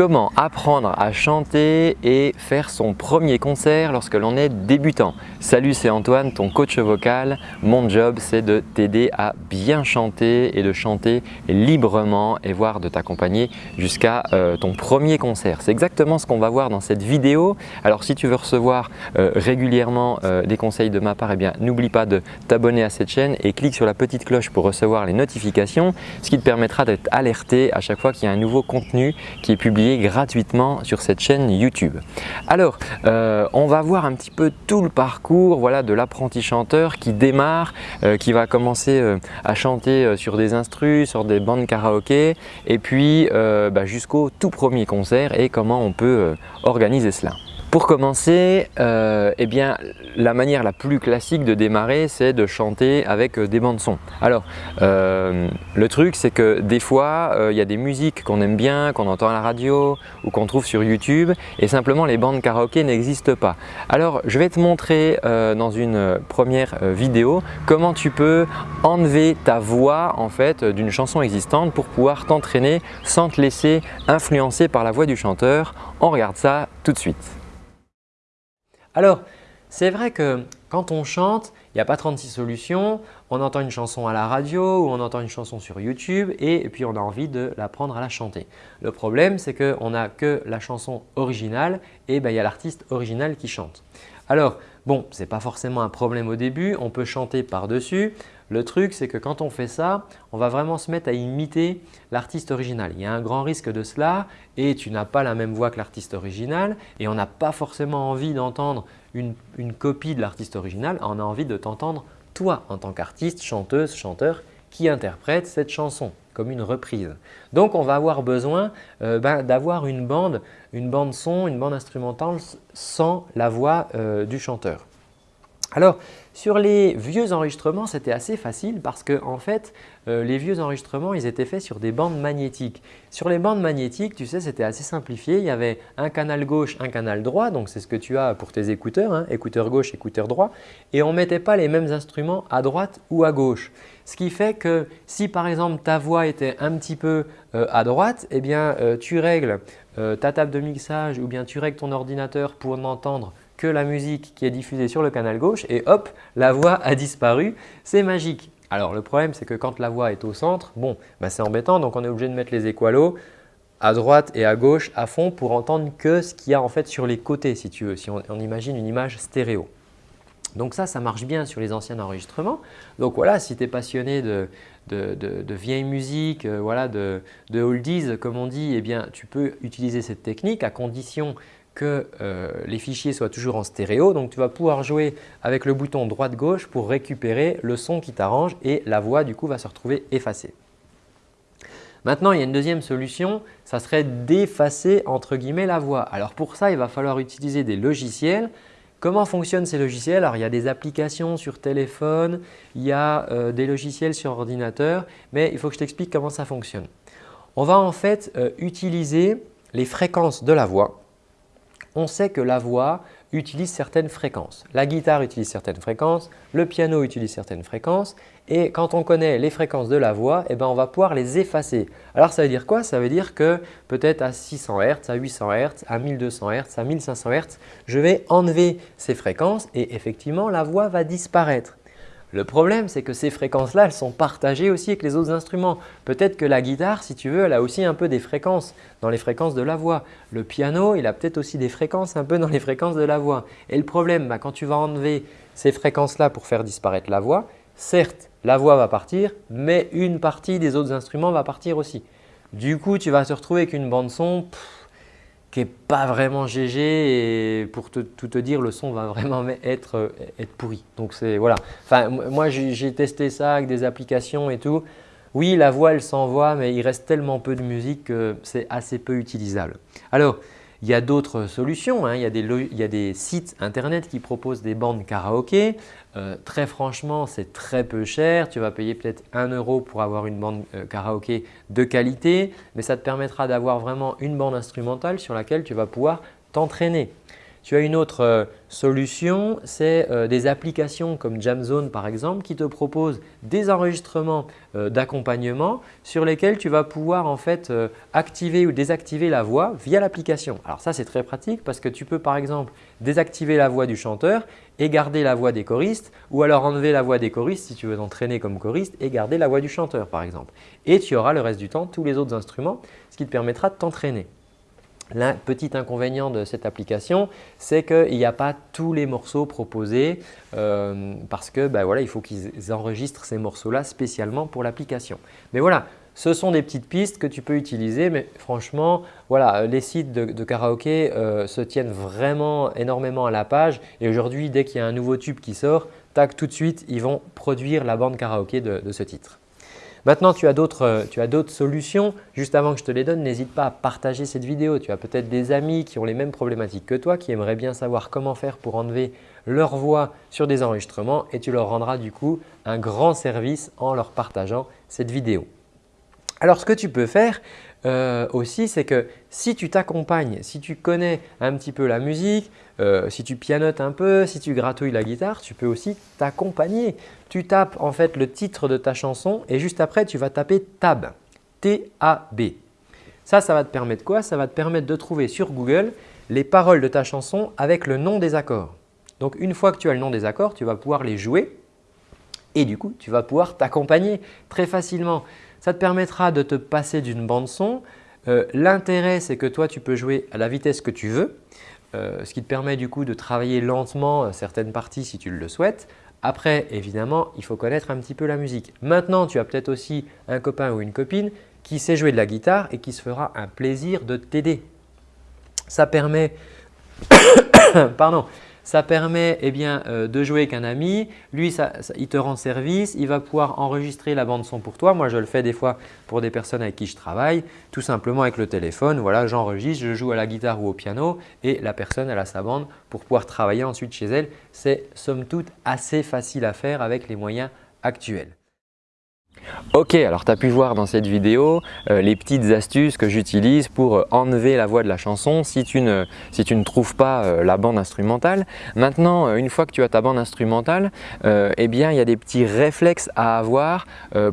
Comment apprendre à chanter et faire son premier concert lorsque l'on est débutant Salut, c'est Antoine, ton coach vocal. Mon job, c'est de t'aider à bien chanter et de chanter librement et voire de t'accompagner jusqu'à euh, ton premier concert. C'est exactement ce qu'on va voir dans cette vidéo. Alors, si tu veux recevoir euh, régulièrement euh, des conseils de ma part, eh n'oublie pas de t'abonner à cette chaîne et clique sur la petite cloche pour recevoir les notifications, ce qui te permettra d'être alerté à chaque fois qu'il y a un nouveau contenu qui est publié gratuitement sur cette chaîne YouTube. Alors, euh, on va voir un petit peu tout le parcours voilà, de l'apprenti chanteur qui démarre, euh, qui va commencer euh, à chanter sur des instrus, sur des bandes karaoké et puis bah, jusqu'au tout premier concert et comment on peut organiser cela. Pour commencer, euh, eh bien, la manière la plus classique de démarrer, c'est de chanter avec euh, des bandes son. Alors, euh, le truc, c'est que des fois, il y a des musiques qu'on aime bien, qu'on entend à la radio ou qu'on trouve sur YouTube et simplement les bandes karaoké n'existent pas. Alors, je vais te montrer dans une première vidéo comment tu peux enlever ta voix en fait d'une chanson existante pour pouvoir t'entraîner sans te laisser influencer par la voix du chanteur. On regarde ça tout de suite. Alors, c'est vrai que quand on chante, il n'y a pas 36 solutions. On entend une chanson à la radio ou on entend une chanson sur YouTube et puis on a envie de l'apprendre à la chanter. Le problème, c'est qu'on n'a que la chanson originale et ben, il y a l'artiste original qui chante. Alors, bon, ce n'est pas forcément un problème au début, on peut chanter par-dessus. Le truc, c'est que quand on fait ça, on va vraiment se mettre à imiter l'artiste original. Il y a un grand risque de cela et tu n'as pas la même voix que l'artiste original et on n'a pas forcément envie d'entendre une, copie de l'artiste original, on a envie de t'entendre toi en tant qu'artiste, chanteuse, chanteur qui interprète cette chanson comme une reprise. Donc, on va avoir besoin euh, ben, d'avoir une bande, une bande son, une bande instrumentale sans la voix euh, du chanteur. Alors, sur les vieux enregistrements, c'était assez facile parce que en fait, euh, les vieux enregistrements, ils étaient faits sur des bandes magnétiques. Sur les bandes magnétiques, tu sais, c'était assez simplifié. Il y avait un canal gauche, un canal droit. Donc, c'est ce que tu as pour tes écouteurs, hein, écouteur gauche, écouteur droit. Et on ne mettait pas les mêmes instruments à droite ou à gauche. Ce qui fait que si par exemple ta voix était un petit peu euh, à droite, eh bien euh, tu règles ta table de mixage ou bien tu règles ton ordinateur pour n'entendre que la musique qui est diffusée sur le canal gauche et hop, la voix a disparu. C'est magique. Alors le problème, c'est que quand la voix est au centre, bon, bah, c'est embêtant donc on est obligé de mettre les équalos à droite et à gauche à fond pour entendre que ce qu'il y a en fait sur les côtés si tu veux, si on, imagine une image stéréo. Donc ça, ça marche bien sur les anciens enregistrements. Donc voilà, si tu es passionné de, de, vieille musique, euh, voilà, de, oldies comme on dit, eh bien, tu peux utiliser cette technique à condition que euh, les fichiers soient toujours en stéréo. Donc, tu vas pouvoir jouer avec le bouton droite-gauche pour récupérer le son qui t'arrange et la voix du coup va se retrouver effacée. Maintenant, il y a une deuxième solution, ça serait d'effacer entre guillemets la voix. Alors pour ça, il va falloir utiliser des logiciels. Comment fonctionnent ces logiciels? Alors il y a des applications sur téléphone, il y a euh, des logiciels sur ordinateur, mais il faut que je t'explique comment ça fonctionne. On va en fait euh, utiliser les fréquences de la voix on sait que la voix utilise certaines fréquences. La guitare utilise certaines fréquences, le piano utilise certaines fréquences et quand on connaît les fréquences de la voix, eh ben, on va pouvoir les effacer. Alors ça veut dire quoi? Ça veut dire que peut-être à 600 Hz, à 800 Hz, à 1200 Hz, à 1500 Hz, je vais enlever ces fréquences et effectivement la voix va disparaître. Le problème, c'est que ces fréquences-là, elles sont partagées aussi avec les autres instruments. Peut-être que la guitare, si tu veux, elle a aussi un peu des fréquences dans les fréquences de la voix. Le piano, il a peut-être aussi des fréquences un peu dans les fréquences de la voix. Et le problème, bah, quand tu vas enlever ces fréquences-là pour faire disparaître la voix, certes, la voix va partir, mais une partie des autres instruments va partir aussi. Du coup, tu vas te retrouver avec une bande son qui n'est pas vraiment GG et pour tout te dire, le son va vraiment être, être pourri. Donc c'est voilà. Enfin, moi j'ai testé ça avec des applications et tout. Oui, la voix elle s'envoie mais il reste tellement peu de musique que c'est assez peu utilisable. Alors, il y a d'autres solutions. Hein. Il, y a des, sites internet qui proposent des bandes karaoké. Euh, très franchement, c'est très peu cher. Tu vas payer peut-être 1 euro pour avoir une bande euh, karaoké de qualité, mais ça te permettra d'avoir vraiment une bande instrumentale sur laquelle tu vas pouvoir t'entraîner. Tu as une autre euh, solution, c'est euh, des applications comme Jamzone par exemple qui te proposent des enregistrements euh, d'accompagnement sur lesquels tu vas pouvoir en fait activer ou désactiver la voix via l'application. Alors ça c'est très pratique parce que tu peux par exemple désactiver la voix du chanteur et garder la voix des choristes ou alors enlever la voix des choristes si tu veux t'entraîner comme choriste et garder la voix du chanteur par exemple. Et tu auras le reste du temps tous les autres instruments ce qui te permettra de t'entraîner. Le petit inconvénient de cette application, c'est qu'il n'y a pas tous les morceaux proposés euh, parce que ben voilà, il faut qu'ils enregistrent ces morceaux-là spécialement pour l'application. Mais voilà, ce sont des petites pistes que tu peux utiliser, mais franchement, voilà, les sites de, karaoké euh, se tiennent vraiment énormément à la page et aujourd'hui, dès qu'il y a un nouveau tube qui sort, tac, tout de suite, ils vont produire la bande karaoké de ce titre. Maintenant, euh, tu as d'autres solutions. Juste avant que je te les donne, n'hésite pas à partager cette vidéo. Tu as peut-être des amis qui ont les mêmes problématiques que toi, qui aimeraient bien savoir comment faire pour enlever leur voix sur des enregistrements et tu leur rendras du coup un grand service en leur partageant cette vidéo. Alors, ce que tu peux faire, euh, aussi, c'est que si tu t'accompagnes, si tu connais un petit peu la musique, euh, si tu pianotes un peu, si tu gratouilles la guitare, tu peux aussi t'accompagner. Tu tapes en fait le titre de ta chanson et juste après, tu vas taper Tab, T-A-B. Ça, ça va te permettre quoi? Ça va te permettre de trouver sur Google les paroles de ta chanson avec le nom des accords. Donc, une fois que tu as le nom des accords, tu vas pouvoir les jouer et du coup, tu vas pouvoir t'accompagner très facilement. Ça te permettra de te passer d'une bande son. Euh, l'intérêt, c'est que toi, tu peux jouer à la vitesse que tu veux, euh, ce qui te permet du coup de travailler lentement euh, certaines parties si tu le souhaites. Après, évidemment, il faut connaître un petit peu la musique. Maintenant, tu as peut-être aussi un copain ou une copine qui sait jouer de la guitare et qui se fera un plaisir de t'aider. Ça permet Pardon. Ça permet eh bien, euh, de jouer avec un ami. Lui, il te rend service. Il va pouvoir enregistrer la bande son pour toi. Moi, je le fais des fois pour des personnes avec qui je travaille. Tout simplement avec le téléphone. Voilà, j'enregistre, je joue à la guitare ou au piano et la personne elle a sa bande pour pouvoir travailler ensuite chez elle. C'est somme toute assez facile à faire avec les moyens actuels. Ok, alors tu as pu voir dans cette vidéo euh, les petites astuces que j'utilise pour euh, enlever la voix de la chanson si tu ne, si tu ne trouves pas euh, la bande instrumentale. Maintenant, une fois que tu as ta bande instrumentale, eh bien, il y a des petits réflexes à avoir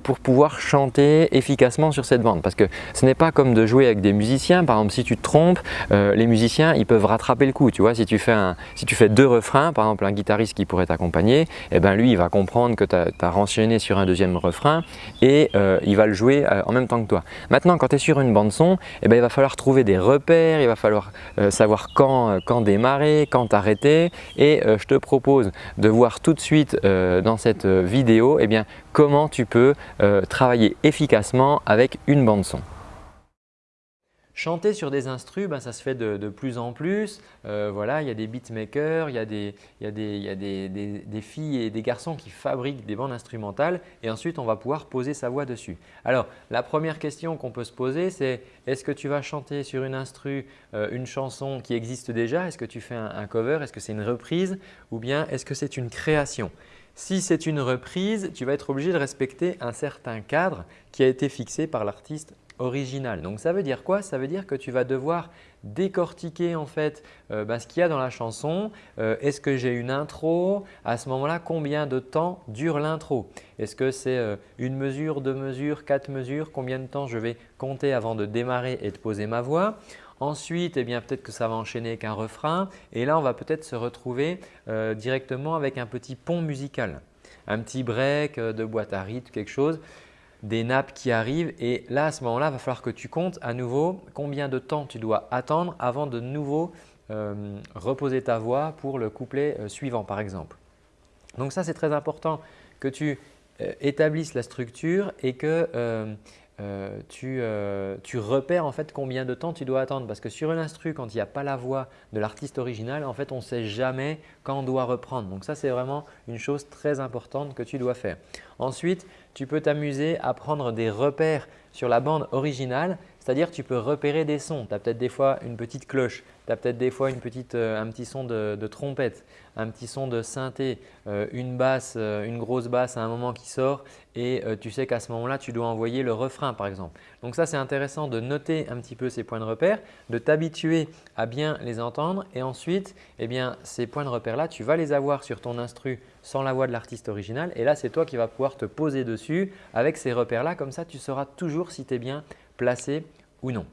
pour pouvoir chanter efficacement sur cette bande. Parce que ce n'est pas comme de jouer avec des musiciens. Par exemple, si tu te trompes, les musiciens ils peuvent rattraper le coup. Tu vois, si tu fais, un, si tu fais deux refrains, par exemple un guitariste qui pourrait t'accompagner, eh ben, lui il va comprendre que tu as, as renchaîné sur un deuxième refrain et euh, il va le jouer euh, en même temps que toi. Maintenant, quand tu es sur une bande son, eh ben, il va falloir trouver des repères, il va falloir euh, savoir quand, démarrer, quand arrêter et je te propose de voir tout de suite dans cette vidéo eh bien, comment tu peux travailler efficacement avec une bande son. Chanter sur des instrus, ben, ça se fait de, plus en plus. Euh, voilà, il y a des beatmakers, il y a, des, il y a, des, il y a des, filles et des garçons qui fabriquent des bandes instrumentales et ensuite on va pouvoir poser sa voix dessus. Alors la première question qu'on peut se poser c'est est-ce que tu vas chanter sur une instru euh, une chanson qui existe déjà? Est-ce que tu fais un cover? Est-ce que c'est une reprise? Ou bien est-ce que c'est une création? Si c'est une reprise, tu vas être obligé de respecter un certain cadre qui a été fixé par l'artiste Donc ça veut dire quoi? Ça veut dire que tu vas devoir décortiquer en fait euh, bah, ce qu'il y a dans la chanson. Euh, est-ce que j'ai une intro? À ce moment-là, combien de temps dure l'intro? Est-ce que c'est euh, une mesure, deux mesures, quatre mesures? Combien de temps je vais compter avant de démarrer et de poser ma voix? Ensuite, eh peut-être que ça va enchaîner avec un refrain. Et là on va peut-être se retrouver directement avec un petit pont musical, un petit break de boîte à rythme, quelque chose des nappes qui arrivent et là à ce moment-là, il va falloir que tu comptes à nouveau combien de temps tu dois attendre avant de nouveau euh, reposer ta voix pour le couplet euh, suivant par exemple. Donc ça c'est très important que tu euh, établisses la structure et que euh, tu, repères en fait combien de temps tu dois attendre parce que sur une instru quand il n'y a pas la voix de l'artiste original en fait on ne sait jamais quand on doit reprendre. Donc ça c'est vraiment une chose très importante que tu dois faire. Ensuite tu peux t'amuser à prendre des repères sur la bande originale c'est-à-dire tu peux repérer des sons. Tu as peut-être des fois une petite cloche, tu as peut-être des fois une petite, euh, un petit son de, trompette, un petit son de synthé, euh, une basse, euh, une grosse basse à un moment qui sort et tu sais qu'à ce moment-là, tu dois envoyer le refrain par exemple. Donc ça, c'est intéressant de noter un petit peu ces points de repère, de t'habituer à bien les entendre et ensuite, eh bien, ces points de repère-là, tu vas les avoir sur ton instru sans la voix de l'artiste original et là, c'est toi qui vas pouvoir te poser dessus avec ces repères-là. Comme ça, tu sauras toujours si tu es bien placé ou non.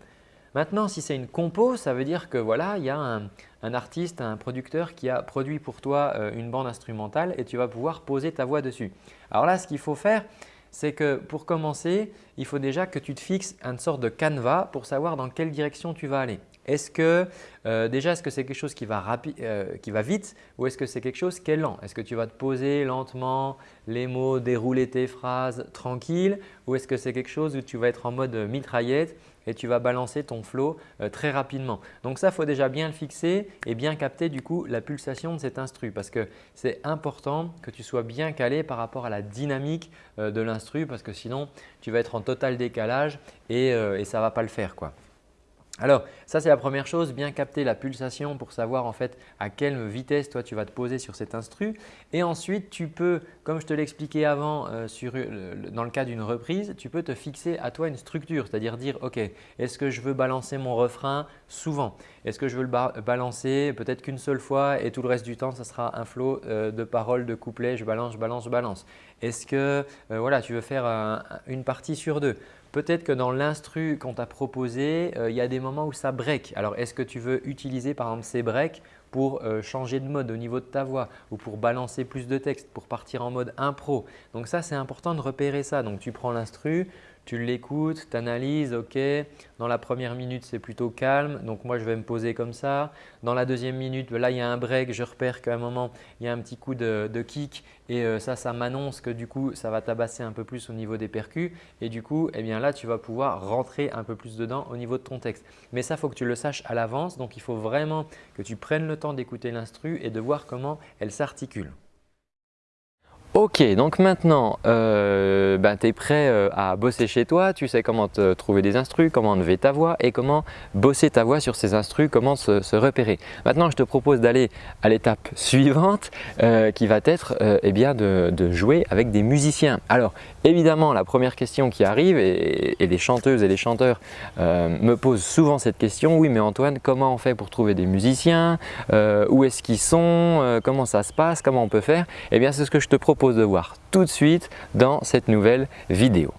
Maintenant, si c'est une compo, ça veut dire que voilà, il y a un, artiste, un producteur qui a produit pour toi euh, une bande instrumentale et tu vas pouvoir poser ta voix dessus. Alors là, ce qu'il faut faire, c'est que pour commencer, il faut déjà que tu te fixes une sorte de canevas pour savoir dans quelle direction tu vas aller. Est-ce que euh, déjà, est-ce que c'est quelque chose qui va, euh, qui va vite ou est-ce que c'est quelque chose qui est lent? Est-ce que tu vas te poser lentement les mots, dérouler tes phrases tranquille ou est-ce que c'est quelque chose où tu vas être en mode mitraillette et tu vas balancer ton flow euh, très rapidement. Donc ça, il faut déjà bien le fixer et bien capter du coup la pulsation de cet instru parce que c'est important que tu sois bien calé par rapport à la dynamique de l'instru parce que sinon tu vas être en total décalage et, et ça ne va pas le faire. quoi. Alors ça c'est la première chose, bien capter la pulsation pour savoir en fait à quelle vitesse toi tu vas te poser sur cet instru. Et ensuite tu peux, comme je te l'expliquais avant euh, dans le cas d'une reprise, tu peux te fixer à toi une structure, c'est-à-dire dire ok est-ce que je veux balancer mon refrain souvent? Est-ce que je veux le balancer peut-être qu'une seule fois et tout le reste du temps ça sera un flow euh, de paroles, de couplets, je balance, je balance, je balance? Est-ce que euh, voilà, tu veux faire une partie sur deux? Peut-être que dans l'instru qu'on t'a proposé, euh, il y a des moments où ça break. Alors, est-ce que tu veux utiliser par exemple ces breaks pour euh, changer de mode au niveau de ta voix ou pour balancer plus de texte, pour partir en mode impro? Donc ça, c'est important de repérer ça. Donc, tu prends l'instru, tu l'écoutes, tu analyses, ok, dans la première minute c'est plutôt calme, donc moi je vais me poser comme ça. Dans la deuxième minute, là il y a un break, je repère qu'à un moment il y a un petit coup de, kick et euh, ça, ça m'annonce que du coup ça va tabasser un peu plus au niveau des percus et du coup eh bien là tu vas pouvoir rentrer un peu plus dedans au niveau de ton texte. Mais ça, il faut que tu le saches à l'avance, donc il faut vraiment que tu prennes le temps d'écouter l'instru et de voir comment elle s'articule. Ok, donc maintenant euh, ben, tu es prêt euh, à bosser chez toi, tu sais comment te trouver des instrus, comment enlever ta voix et comment bosser ta voix sur ces instrus, comment se, repérer. Maintenant je te propose d'aller à l'étape suivante euh, qui va être eh bien de, jouer avec des musiciens. Alors évidemment la première question qui arrive et, et les chanteuses et les chanteurs me posent souvent cette question, oui mais Antoine comment on fait pour trouver des musiciens, où est-ce qu'ils sont, comment ça se passe, comment on peut faire? Eh bien c'est ce que je te propose de voir tout de suite dans cette nouvelle vidéo.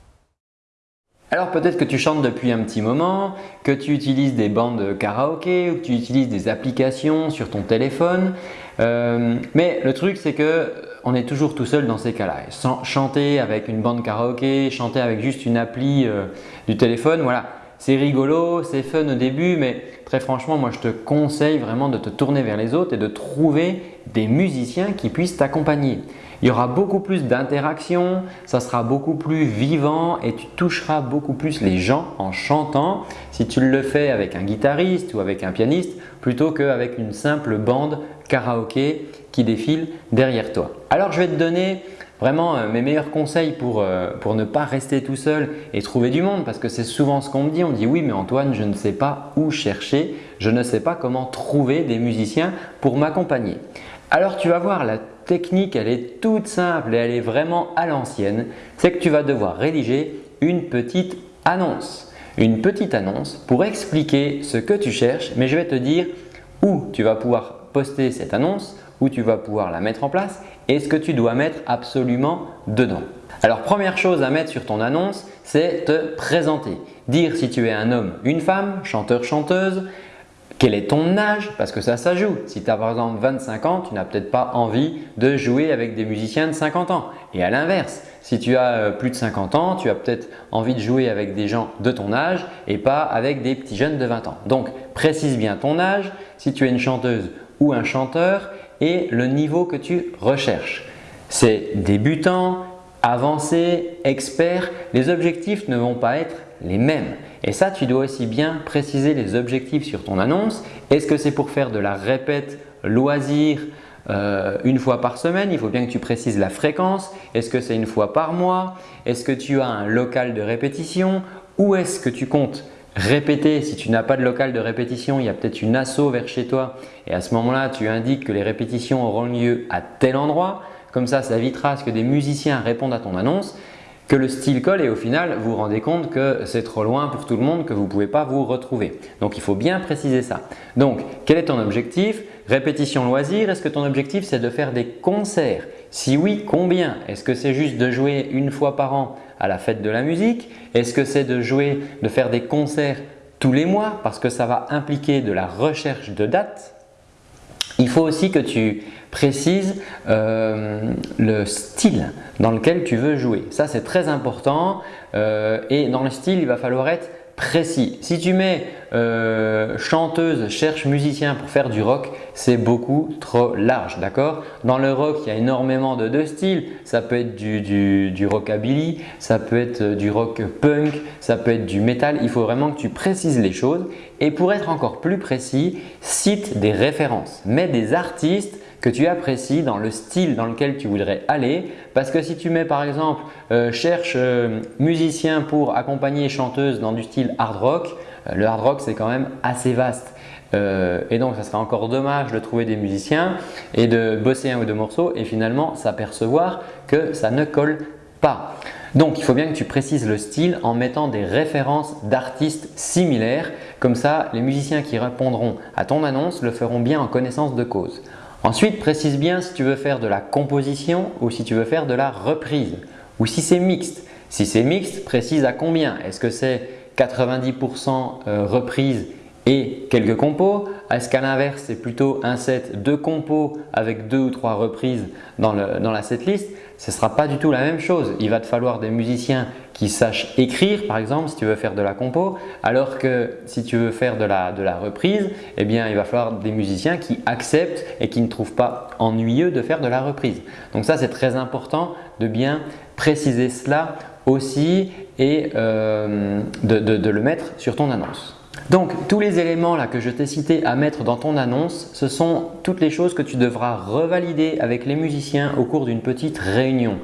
Alors peut-être que tu chantes depuis un petit moment, que tu utilises des bandes karaoké ou que tu utilises des applications sur ton téléphone. Euh, mais le truc c'est que on est toujours tout seul dans ces cas-là. Chanter avec une bande karaoké, chanter avec juste une appli euh, du téléphone, voilà, c'est rigolo, c'est fun au début, mais très franchement, moi je te conseille vraiment de te tourner vers les autres et de trouver des musiciens qui puissent t'accompagner. Il y aura beaucoup plus d'interaction, ça sera beaucoup plus vivant et tu toucheras beaucoup plus les gens en chantant si tu le fais avec un guitariste ou avec un pianiste plutôt qu'avec une simple bande karaoké qui défile derrière toi. Alors je vais te donner vraiment euh, mes meilleurs conseils pour, euh, pour ne pas rester tout seul et trouver du monde parce que c'est souvent ce qu'on me dit. On dit oui mais Antoine je ne sais pas où chercher, je ne sais pas comment trouver des musiciens pour m'accompagner. Alors tu vas voir la technique elle est toute simple et elle est vraiment à l'ancienne. C'est que tu vas devoir rédiger une petite annonce. Une petite annonce pour expliquer ce que tu cherches mais je vais te dire où tu vas pouvoir poster cette annonce, où tu vas pouvoir la mettre en place et ce que tu dois mettre absolument dedans. Alors première chose à mettre sur ton annonce, c'est te présenter. Dire si tu es un homme, une femme, chanteur, chanteuse, quel est ton âge Parce que ça, ça joue. Si tu as par exemple 25 ans, tu n'as peut-être pas envie de jouer avec des musiciens de 50 ans. Et à l'inverse, si tu as euh, plus de 50 ans, tu as peut-être envie de jouer avec des gens de ton âge et pas avec des petits jeunes de 20 ans. Donc, précise bien ton âge, si tu es une chanteuse ou un chanteur et le niveau que tu recherches. C'est débutant, avancé, expert. Les objectifs ne vont pas être les mêmes. Et ça, tu dois aussi bien préciser les objectifs sur ton annonce. Est-ce que c'est pour faire de la répète loisir euh, une fois par semaine? Il faut bien que tu précises la fréquence. Est-ce que c'est une fois par mois? Est-ce que tu as un local de répétition? Où est-ce que tu comptes répéter. Si tu n'as pas de local de répétition, il y a peut-être une asso vers chez toi et à ce moment-là, tu indiques que les répétitions auront lieu à tel endroit. Comme ça, ça évitera à ce que des musiciens répondent à ton annonce, que le style colle et au final, vous vous rendez compte que c'est trop loin pour tout le monde, que vous ne pouvez pas vous retrouver. Donc, il faut bien préciser ça. Donc, quel est ton objectif? Répétition loisir, est-ce que ton objectif c'est de faire des concerts? Si oui, combien? Est-ce que c'est juste de jouer une fois par an à la fête de la musique Est-ce que c'est de jouer, de faire des concerts tous les mois parce que ça va impliquer de la recherche de dates? Il faut aussi que tu précises euh, le style dans lequel tu veux jouer. Ça, c'est très important euh, et dans le style, il va falloir être précis. Si tu mets euh, chanteuse cherche musicien pour faire du rock, c'est beaucoup trop large. d'accord? Dans le rock, il y a énormément de, de styles. Ça peut être du, du, du, rockabilly, ça peut être du rock punk, ça peut être du metal. Il faut vraiment que tu précises les choses. Et pour être encore plus précis, cite des références. Mets des artistes que tu apprécies dans le style dans lequel tu voudrais aller. Parce que si tu mets par exemple euh, cherche euh, musicien pour accompagner chanteuse dans du style hard rock, euh, le hard rock c'est quand même assez vaste. et donc, ça serait encore dommage de trouver des musiciens et de bosser un ou deux morceaux et finalement s'apercevoir que ça ne colle pas. Donc, il faut bien que tu précises le style en mettant des références d'artistes similaires. Comme ça, les musiciens qui répondront à ton annonce le feront bien en connaissance de cause. Ensuite, précise bien si tu veux faire de la composition ou si tu veux faire de la reprise ou si c'est mixte. Si c'est mixte, précise à combien. Est-ce que c'est 90% euh, reprise et quelques compos Est-ce qu'à l'inverse, c'est plutôt un set de compos avec deux ou trois reprises dans, dans la setlist Ce ne sera pas du tout la même chose. Il va te falloir des musiciens qui sachent écrire par exemple si tu veux faire de la compo alors que si tu veux faire de la, de la reprise eh bien il va falloir des musiciens qui acceptent et qui ne trouvent pas ennuyeux de faire de la reprise. Donc ça c'est très important de bien préciser cela aussi et euh, de, de le mettre sur ton annonce. Donc tous les éléments là que je t'ai cités à mettre dans ton annonce, ce sont toutes les choses que tu devras revalider avec les musiciens au cours d'une petite réunion.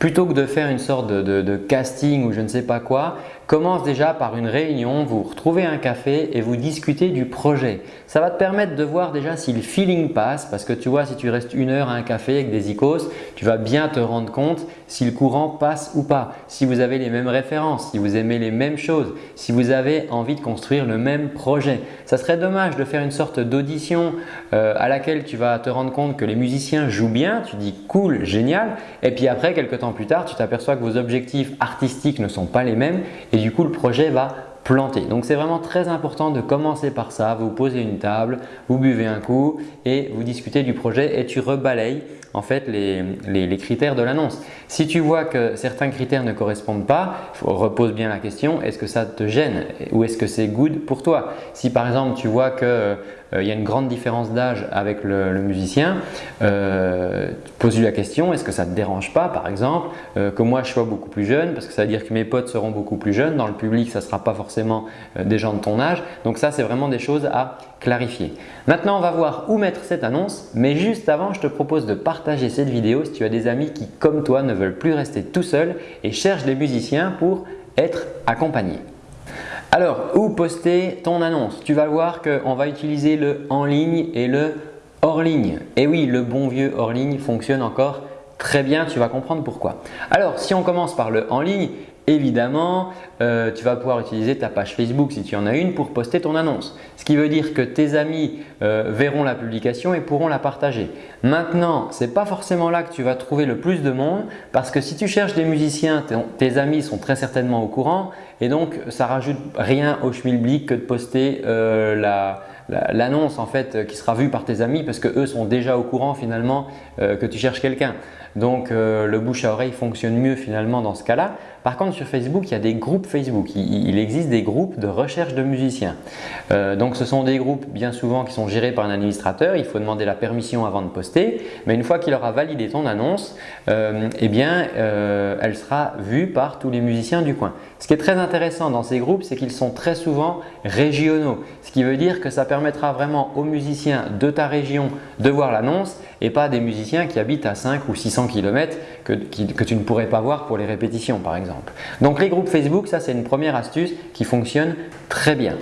Plutôt que de faire une sorte de, casting ou je ne sais pas quoi, commence déjà par une réunion, vous retrouvez un café et vous discutez du projet. Ça va te permettre de voir déjà si le feeling passe parce que tu vois si tu restes une heure à un café avec des icônes, tu vas bien te rendre compte si le courant passe ou pas, si vous avez les mêmes références, si vous aimez les mêmes choses, si vous avez envie de construire le même projet. Ça serait dommage de faire une sorte d'audition euh, à laquelle tu vas te rendre compte que les musiciens jouent bien, tu dis cool, génial et puis après quelques temps plus tard, tu t'aperçois que vos objectifs artistiques ne sont pas les mêmes et du coup le projet va planter. Donc c'est vraiment très important de commencer par ça, vous posez une table, vous buvez un coup et vous discutez du projet et tu rebalayes en fait les, critères de l'annonce. Si tu vois que certains critères ne correspondent pas, repose bien la question, est-ce que ça te gêne? Ou est-ce que c'est good pour toi? Si par exemple tu vois euh, y a une grande différence d'âge avec le, musicien, euh, pose-lui la question, est-ce que ça ne te dérange pas par exemple euh, que moi je sois beaucoup plus jeune? Parce que ça veut dire que mes potes seront beaucoup plus jeunes, dans le public ça ne sera pas forcément des gens de ton âge. Donc ça c'est vraiment des choses à clarifier. Maintenant on va voir où mettre cette annonce mais juste avant je te propose de partager cette vidéo si tu as des amis qui, comme toi, ne veulent plus rester tout seuls et cherchent des musiciens pour être accompagnés. Alors, où poster ton annonce? Tu vas voir qu'on va utiliser le en ligne et le hors ligne. Et oui, le bon vieux hors ligne fonctionne encore très bien, tu vas comprendre pourquoi. Alors, si on commence par le en ligne, Évidemment, euh, tu vas pouvoir utiliser ta page Facebook si tu en as une pour poster ton annonce. Ce qui veut dire que tes amis euh, verront la publication et pourront la partager. Maintenant, ce n'est pas forcément là que tu vas trouver le plus de monde parce que si tu cherches des musiciens, tes amis sont très certainement au courant et donc ça rajoute rien au schmilblick que de poster euh, l'annonce en fait qui sera vue par tes amis parce que eux sont déjà au courant finalement que tu cherches quelqu'un. Donc le bouche à oreille fonctionne mieux finalement dans ce cas-là. Par contre, sur Facebook, il y a des groupes Facebook. Il, existe des groupes de recherche de musiciens. Euh, donc, ce sont des groupes bien souvent qui sont gérés par un administrateur. Il faut demander la permission avant de poster. Mais une fois qu'il aura validé ton annonce, euh, eh bien, euh, elle sera vue par tous les musiciens du coin. Ce qui est très intéressant dans ces groupes, c'est qu'ils sont très souvent régionaux. Ce qui veut dire que ça permettra vraiment aux musiciens de ta région de voir l'annonce et pas des musiciens qui habitent à 5 ou 600 km que, que tu ne pourrais pas voir pour les répétitions par exemple. Donc les groupes Facebook, ça c'est une première astuce qui fonctionne très bien.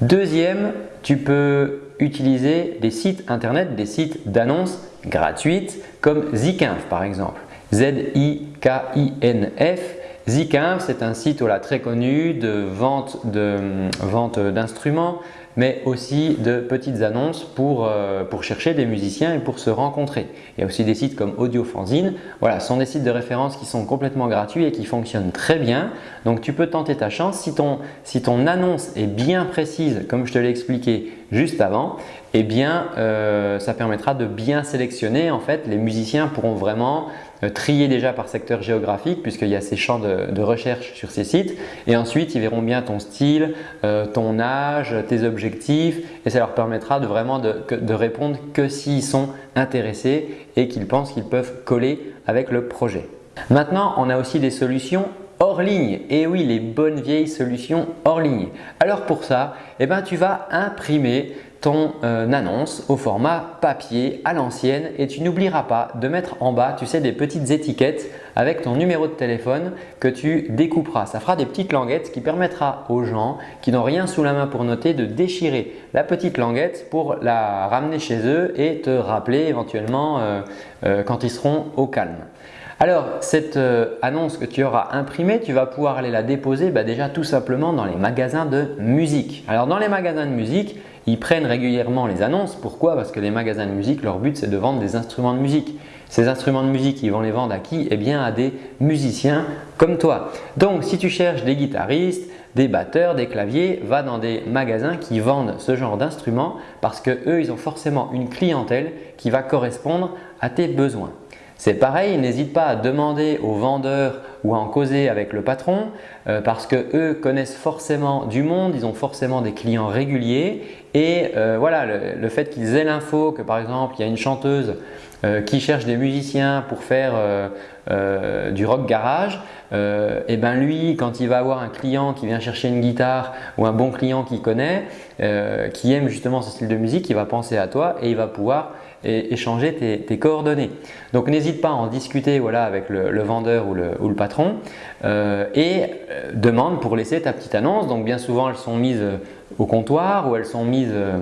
Deuxième, tu peux utiliser des sites internet, des sites d'annonces gratuites comme Zikinf par exemple. Z-I-K-I-N-F. Zikinf, c'est un site très connu de vente d'instruments, mais aussi de petites annonces euh, pour, chercher des musiciens et pour se rencontrer. Il y a aussi des sites comme Audiofanzine. Voilà, ce sont des sites de référence qui sont complètement gratuits et qui fonctionnent très bien. Donc tu peux tenter ta chance. Si ton, annonce est bien précise, comme je te l'ai expliqué juste avant, eh bien euh, ça permettra de bien sélectionner. En fait, les musiciens pourront vraiment trier déjà par secteur géographique puisqu'il y a ces champs de, recherche sur ces sites et ensuite ils verront bien ton style, euh, ton âge, tes objectifs et ça leur permettra de vraiment de, répondre que s'ils sont intéressés et qu'ils pensent qu'ils peuvent coller avec le projet. Maintenant, on a aussi des solutions hors ligne. Et oui, les bonnes vieilles solutions hors ligne. Alors pour ça, eh ben, tu vas imprimer ton euh, annonce au format papier à l'ancienne et tu n'oublieras pas de mettre en bas tu sais des petites étiquettes avec ton numéro de téléphone que tu découperas. Ça fera des petites languettes qui permettra aux gens qui n'ont rien sous la main pour noter de déchirer la petite languette pour la ramener chez eux et te rappeler éventuellement euh, euh, quand ils seront au calme. Alors cette annonce que tu auras imprimée, tu vas pouvoir aller la déposer bah, déjà tout simplement dans les magasins de musique. Alors dans les magasins de musique, ils prennent régulièrement les annonces. Pourquoi? Parce que les magasins de musique, leur but c'est de vendre des instruments de musique. Ces instruments de musique, ils vont les vendre à qui? Eh bien à des musiciens comme toi. Donc si tu cherches des guitaristes, des batteurs, des claviers, va dans des magasins qui vendent ce genre d'instruments parce que eux, ils ont forcément une clientèle qui va correspondre à tes besoins. C'est pareil, n'hésite pas à demander aux vendeurs ou à en causer avec le patron euh, parce que eux connaissent forcément du monde, ils ont forcément des clients réguliers et euh, voilà, le, fait qu'ils aient l'info que par exemple il y a une chanteuse euh, qui cherche des musiciens pour faire du rock garage, et ben lui quand il va avoir un client qui vient chercher une guitare ou un bon client qu'il connaît, qui aime justement ce style de musique, il va penser à toi et il va pouvoir échanger tes, coordonnées. Donc n'hésite pas à en discuter voilà, avec le, vendeur ou le, patron euh, et euh, demande pour laisser ta petite annonce. Donc bien souvent elles sont mises au comptoir ou elles sont mises euh,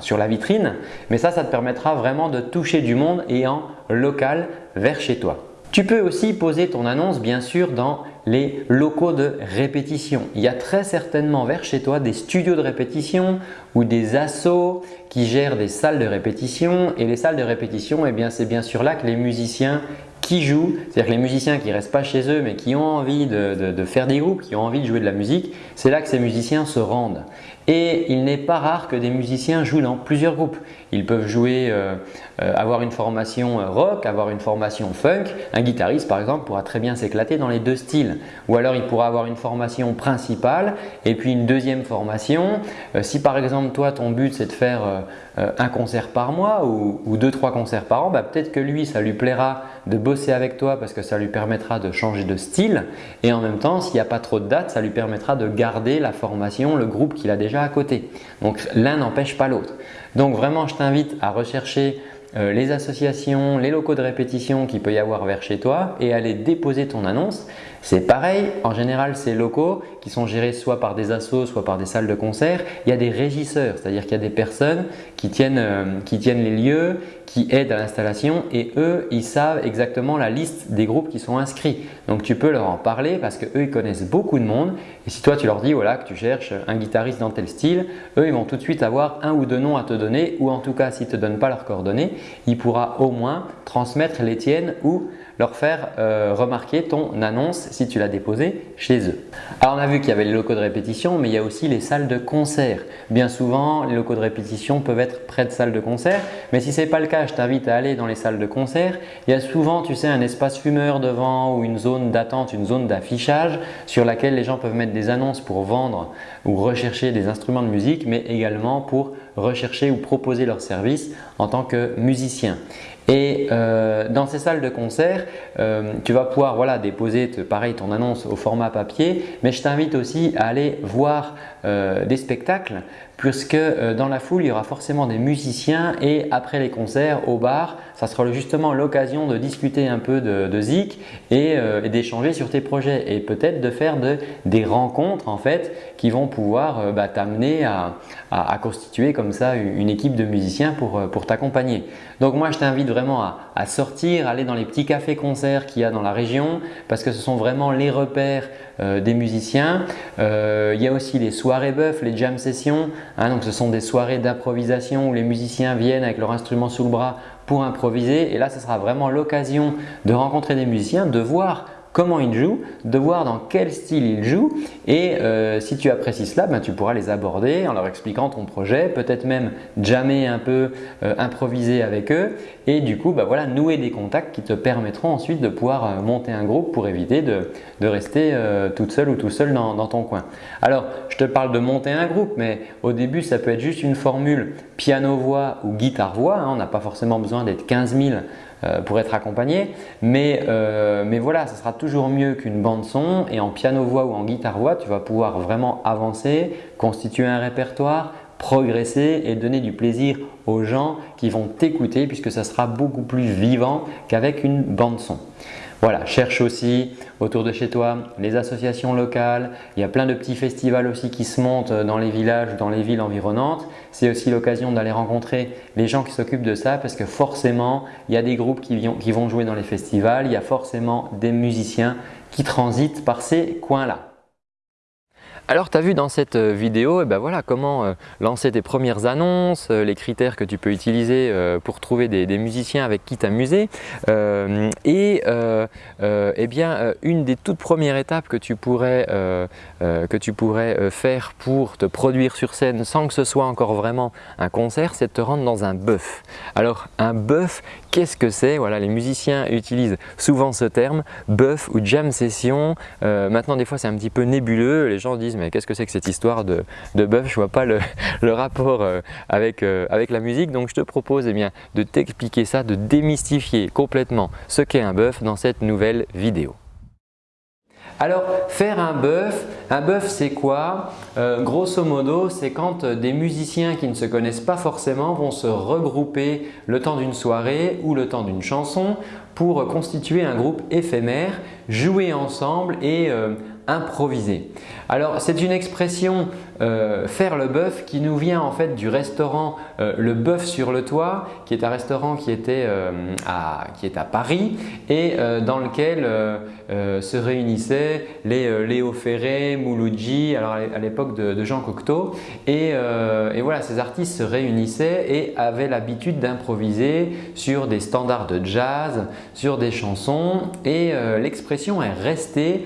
sur la vitrine mais ça, ça te permettra vraiment de toucher du monde et en local vers chez toi. Tu peux aussi poser ton annonce bien sûr dans les locaux de répétition. Il y a très certainement vers chez toi des studios de répétition ou des assos qui gèrent des salles de répétition et les salles de répétition, eh c'est bien sûr là que les musiciens qui jouent, c'est-à-dire les musiciens qui ne restent pas chez eux mais qui ont envie de, faire des groupes, qui ont envie de jouer de la musique, c'est là que ces musiciens se rendent. Et il n'est pas rare que des musiciens jouent dans plusieurs groupes. Ils peuvent jouer, euh, euh, avoir une formation euh, rock, avoir une formation funk. Un guitariste par exemple pourra très bien s'éclater dans les deux styles. Ou alors il pourra avoir une formation principale et puis une deuxième formation. si par exemple toi ton but c'est de faire un concert par mois ou, deux trois concerts par an, bah, peut-être que lui ça lui plaira de bosser avec toi parce que ça lui permettra de changer de style et en même temps s'il n'y a pas trop de dates ça lui permettra de garder la formation, le groupe qu'il a déjà à côté. Donc l'un n'empêche pas l'autre. Donc vraiment je t'invite à rechercher euh, les associations, les locaux de répétition qu'il peut y avoir vers chez toi et aller déposer ton annonce. C'est pareil, en général ces locaux qui sont gérés soit par des assos, soit par des salles de concert, il y a des régisseurs, c'est-à-dire qu'il y a des personnes qui tiennent, euh, qui tiennent les lieux, qui aident à l'installation et eux, ils savent exactement la liste des groupes qui sont inscrits. Donc tu peux leur en parler parce qu'eux, ils connaissent beaucoup de monde et si toi tu leur dis voilà, que tu cherches un guitariste dans tel style, eux, ils vont tout de suite avoir un ou deux noms à te donner ou en tout cas s'ils ne te donnent pas leurs coordonnées, il pourra au moins transmettre les tiennes ou leur faire euh, remarquer ton annonce si tu l'as déposée chez eux. Alors on a vu qu'il y avait les locaux de répétition mais il y a aussi les salles de concert. Bien souvent les locaux de répétition peuvent être près de salles de concert mais si ce n'est pas le cas je t'invite à aller dans les salles de concert. Il y a souvent tu sais un espace fumeur devant ou une zone d'attente, une zone d'affichage sur laquelle les gens peuvent mettre des annonces pour vendre ou rechercher des instruments de musique mais également pour rechercher ou proposer leurs services en tant que musicien. Et euh, dans ces salles de concert, euh, tu vas pouvoir voilà, déposer pareil ton annonce au format papier, mais je t'invite aussi à aller voir des spectacles puisque dans la foule il y aura forcément des musiciens et après les concerts au bar ça sera justement l'occasion de discuter un peu de, Zik et, d'échanger sur tes projets et peut-être de faire des rencontres en fait qui vont pouvoir bah, t'amener à, constituer comme ça une équipe de musiciens pour, pour t'accompagner. Donc moi je t'invite vraiment à, à sortir, aller dans les petits cafés-concerts qu'il y a dans la région parce que ce sont vraiment les repères euh, des musiciens. Euh, il y a aussi les soirées bœufs, les jam sessions. Hein, donc ce sont des soirées d'improvisation où les musiciens viennent avec leur instrument sous le bras pour improviser. Et là, ce sera vraiment l'occasion de rencontrer des musiciens, de voir comment ils jouent, de voir dans quel style ils jouent et euh, si tu apprécies cela, ben, tu pourras les aborder en leur expliquant ton projet, peut-être même jammer un peu, euh, improviser avec eux et du coup ben, voilà, nouer des contacts qui te permettront ensuite de pouvoir euh, monter un groupe pour éviter de, rester toute seule ou tout seul dans, ton coin. Alors, je te parle de monter un groupe mais au début, ça peut être juste une formule piano-voix ou guitare-voix. Hein. on n'a pas forcément besoin d'être 15 000 euh, pour être accompagné. Euh, mais, voilà, ce sera toujours mieux qu'une bande son et en piano-voix ou en guitare-voix, tu vas pouvoir vraiment avancer, constituer un répertoire, progresser et donner du plaisir aux gens qui vont t'écouter puisque ça sera beaucoup plus vivant qu'avec une bande son. Voilà, cherche aussi autour de chez toi les associations locales. Il y a plein de petits festivals aussi qui se montent dans les villages, dans les villes environnantes. C'est aussi l'occasion d'aller rencontrer les gens qui s'occupent de ça parce que forcément, il y a des groupes qui vont jouer dans les festivals. Il y a forcément des musiciens qui transitent par ces coins-là. Alors tu as vu dans cette euh, vidéo eh ben voilà, comment euh, lancer tes premières annonces, euh, les critères que tu peux utiliser pour trouver des, musiciens avec qui t'amuser et eh bien, une des toutes premières étapes que tu pourrais, faire pour te produire sur scène sans que ce soit encore vraiment un concert, c'est de te rendre dans un bœuf. Alors un bœuf, qu'est-ce que c'est? Voilà, Les musiciens utilisent souvent ce terme, bœuf ou jam session. maintenant des fois c'est un petit peu nébuleux, les gens disent mais qu'est-ce que c'est que cette histoire de, bœuf? Je vois pas le, rapport euh, avec, euh, avec la musique donc je te propose eh bien, de t'expliquer ça, de démystifier complètement ce qu'est un bœuf dans cette nouvelle vidéo. Alors faire un bœuf, un bœuf c'est quoi? Euh, Grosso modo c'est quand des musiciens qui ne se connaissent pas forcément vont se regrouper le temps d'une soirée ou le temps d'une chanson pour constituer un groupe éphémère, jouer ensemble et improviser. Alors c'est une expression euh, faire le bœuf qui nous vient en fait du restaurant euh, Le Bœuf sur le Toit qui est un restaurant qui, était, euh, à, qui est à Paris et dans lequel se réunissaient les Léo Ferré, Mouloudji, alors à l'époque de, Jean Cocteau et, et, voilà ces artistes se réunissaient et avaient l'habitude d'improviser sur des standards de jazz, sur des chansons et l'expression est restée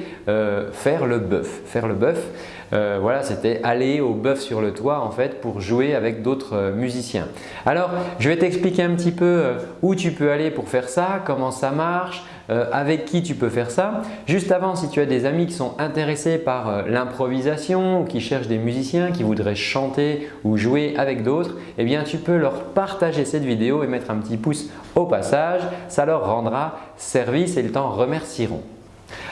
faire le bœuf. Faire le bœuf, euh, voilà, c'était aller au bœuf sur le toit en fait pour jouer avec d'autres euh, musiciens. Alors, je vais t'expliquer un petit peu euh, où tu peux aller pour faire ça, comment ça marche, avec qui tu peux faire ça. Juste avant, si tu as des amis qui sont intéressés par l'improvisation ou qui cherchent des musiciens, qui voudraient chanter ou jouer avec d'autres, eh bien tu peux leur partager cette vidéo et mettre un petit pouce au passage. Ça leur rendra service et ils t'en remercieront.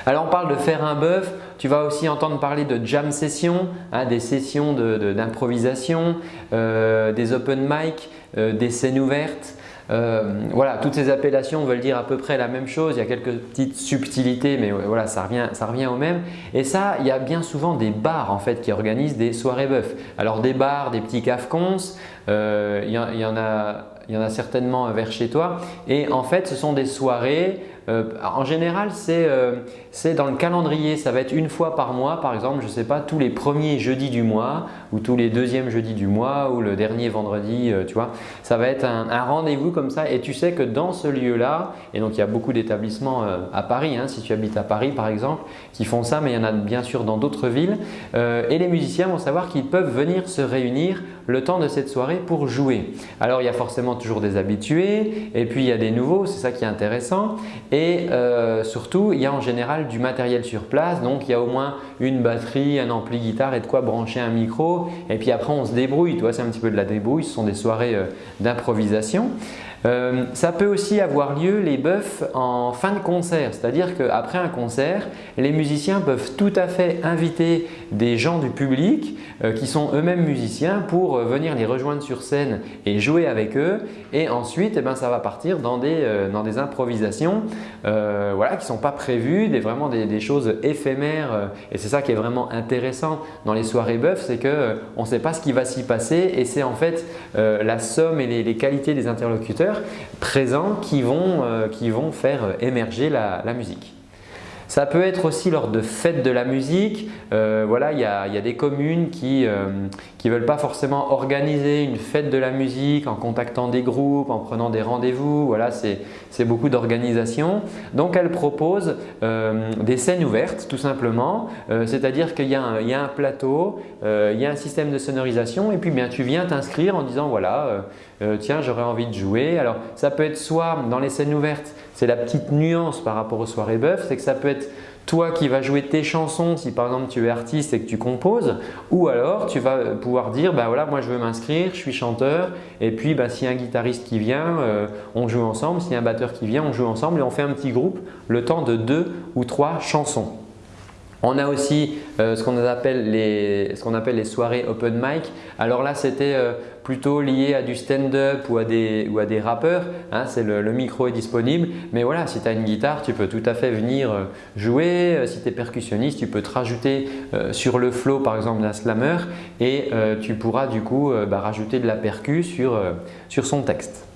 Alors on parle de faire un bœuf, tu vas aussi entendre parler de jam session, hein, des sessions d'improvisation, euh, des open mic, euh, des scènes ouvertes. Euh, voilà, toutes ces appellations veulent dire à peu près la même chose, il y a quelques petites subtilités mais voilà, ça revient, ça au même. Et ça, il y a bien souvent des bars en fait qui organisent des soirées bœufs. Alors des bars, des petits cafcons, il y, en a, il y en a certainement vers chez toi et en fait ce sont des soirées euh, en général, euh, c'est dans le calendrier. Ça va être une fois par mois, par exemple, je ne sais pas, tous les premiers jeudis du mois ou tous les deuxièmes jeudis du mois ou le dernier vendredi, euh, tu vois. Ça va être un, rendez-vous comme ça et tu sais que dans ce lieu-là, et donc il y a beaucoup d'établissements à Paris, hein, si tu habites à Paris par exemple, qui font ça, mais il y en a bien sûr dans d'autres villes. et les musiciens vont savoir qu'ils peuvent venir se réunir le temps de cette soirée pour jouer. Alors il y a forcément toujours des habitués et puis il y a des nouveaux, c'est ça qui est intéressant. Et euh, surtout, il y a en général du matériel sur place, donc il y a au moins une batterie, un ampli guitare et de quoi brancher un micro. Et puis après on se débrouille, c'est un petit peu de la débrouille, ce sont des soirées euh, d'improvisation. Euh, ça peut aussi avoir lieu les buffs en fin de concert, c'est-à-dire qu'après un concert, les musiciens peuvent tout à fait inviter des gens du public qui sont eux-mêmes musiciens pour euh, venir les rejoindre sur scène et jouer avec eux et ensuite eh ben, ça va partir dans des, dans des improvisations voilà, qui ne sont pas prévues, des, vraiment des, choses éphémères et c'est ça qui est vraiment intéressant dans les soirées buffs, c'est qu'on ne sait pas ce qui va s'y passer et c'est en fait la somme et les qualités des interlocuteurs présents qui vont, euh, qui vont faire émerger la, musique. Ça peut être aussi lors de fêtes de la musique. Euh, voilà, il y, a, des communes qui ne euh, veulent pas forcément organiser une fête de la musique en contactant des groupes, en prenant des rendez-vous. Voilà, c'est beaucoup d'organisation. Donc, elles proposent des scènes ouvertes tout simplement. C'est-à-dire qu'il y, a un plateau, il y a un système de sonorisation et puis bien, tu viens t'inscrire en disant voilà, euh, tiens j'aurais envie de jouer. Alors ça peut être soit dans les scènes ouvertes, c'est la petite nuance par rapport aux soirées bœuf, c'est que ça peut être toi qui vas jouer tes chansons si par exemple tu es artiste et que tu composes ou alors tu vas pouvoir dire bah voilà moi je veux m'inscrire, je suis chanteur et puis bah, s'il y a un guitariste qui vient euh, on joue ensemble, s'il y a un batteur qui vient on joue ensemble et on fait un petit groupe le temps de deux ou trois chansons. On a aussi euh, ce qu'on appelle, les, soirées open mic. Alors là, c'était euh, plutôt lié à du stand-up ou, à des, rappeurs. Hein, le, micro est disponible. Mais voilà, si tu as une guitare, tu peux tout à fait venir euh, jouer. Si tu es percussionniste, tu peux te rajouter sur le flow par exemple d'un slammer et tu pourras du coup bah, rajouter de la percu sur son texte.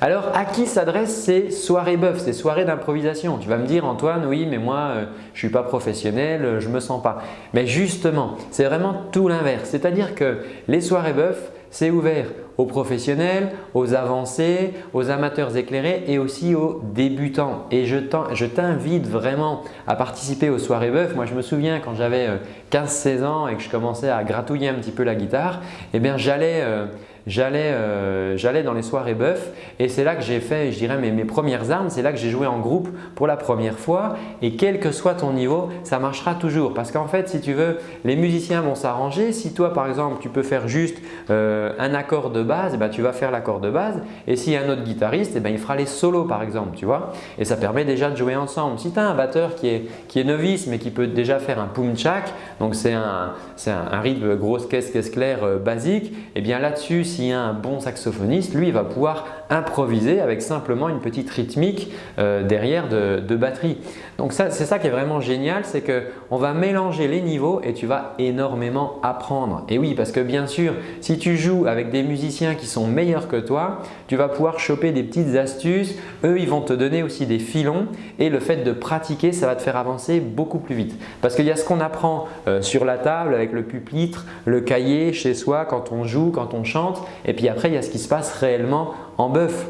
Alors, à qui s'adressent ces soirées buff, ces soirées d'improvisation? Tu vas me dire Antoine, oui, mais moi, euh, je ne suis pas professionnel, euh, je ne me sens pas. Mais justement, c'est vraiment tout l'inverse. C'est-à-dire que les soirées buff, c'est ouvert aux professionnels, aux avancés, aux amateurs éclairés et aussi aux débutants. Et je t'invite vraiment à participer aux soirées buff. Moi, je me souviens quand j'avais 15-16 euh, ans et que je commençais à gratouiller un petit peu la guitare, eh bien, j'allais euh, j'allais dans les soirées bœuf et c'est là que j'ai fait, je dirais, mes, mes premières armes. C'est là que j'ai joué en groupe pour la première fois et quel que soit ton niveau, ça marchera toujours parce qu'en fait, si tu veux, les musiciens vont s'arranger. Si toi, par exemple, tu peux faire juste euh, un accord de base, eh ben, tu vas faire l'accord de base et a un autre guitariste, eh ben, il fera les solos par exemple, tu vois. Et ça permet déjà de jouer ensemble. Si tu as un batteur qui est, qui est novice mais qui peut déjà faire un pumchak, donc c'est un, un, rythme grosse caisse, caisse claire euh, basique, et eh bien là-dessus, s'il y a un bon saxophoniste, lui, il va pouvoir improviser avec simplement une petite rythmique euh, derrière de, batterie. Donc c'est ça qui est vraiment génial, c'est qu'on va mélanger les niveaux et tu vas énormément apprendre. Et oui, parce que bien sûr, si tu joues avec des musiciens qui sont meilleurs que toi, tu vas pouvoir choper des petites astuces. Eux, ils vont te donner aussi des filons et le fait de pratiquer, ça va te faire avancer beaucoup plus vite. Parce qu'il y a ce qu'on apprend euh, sur la table avec le pupitre, le cahier chez soi quand on joue, quand on chante et puis après, il y a ce qui se passe réellement en bœuf.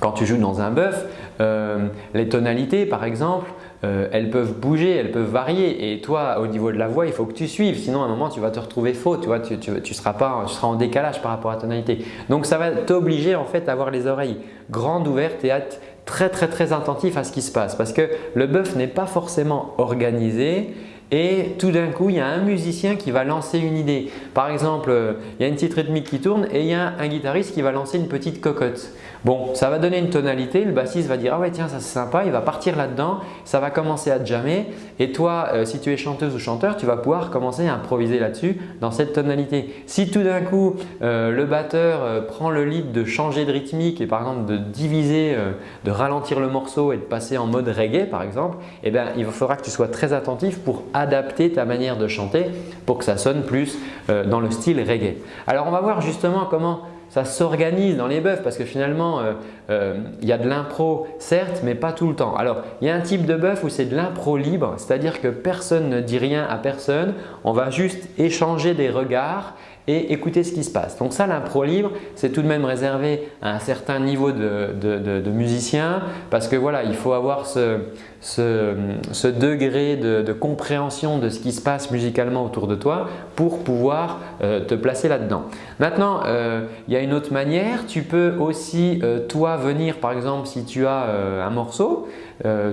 Quand tu joues dans un bœuf, euh, les tonalités par exemple, euh, elles peuvent bouger, elles peuvent varier. Et toi au niveau de la voix il faut que tu suives. Sinon à un moment tu vas te retrouver faux, tu, vois, tu, seras, pas, tu seras en décalage par rapport à la tonalité. Donc ça va t'obliger en fait à avoir les oreilles grandes ouvertes et à être très très très attentif à ce qui se passe. Parce que le bœuf n'est pas forcément organisé et tout d'un coup, il y a un musicien qui va lancer une idée. Par exemple, euh, il y a une petite rythmique qui tourne et il y a un guitariste qui va lancer une petite cocotte. Bon, ça va donner une tonalité, le bassiste va dire « Ah ouais tiens, ça c'est sympa », il va partir là-dedans, ça va commencer à jammer et toi, euh, si tu es chanteuse ou chanteur, tu vas pouvoir commencer à improviser là-dessus dans cette tonalité. Si tout d'un coup, euh, le batteur prend le lead de changer de rythmique et par exemple de diviser, de ralentir le morceau et de passer en mode reggae par exemple, eh bien, il faudra que tu sois très attentif pour adapter ta manière de chanter pour que ça sonne plus euh, dans le style reggae. Alors on va voir justement comment ça s'organise dans les bœufs parce que finalement euh, euh, il y a de l'impro certes mais pas tout le temps. Alors il y a un type de bœuf où c'est de l'impro libre c'est-à-dire que personne ne dit rien à personne, on va juste échanger des regards et écouter ce qui se passe. Donc ça, l'impro libre, c'est tout de même réservé à un certain niveau de, de, musicien parce que voilà, il faut avoir ce, ce, degré de, compréhension de ce qui se passe musicalement autour de toi pour pouvoir euh, te placer là-dedans. Maintenant, euh, il y a une autre manière. Tu peux aussi toi venir par exemple si tu as un morceau,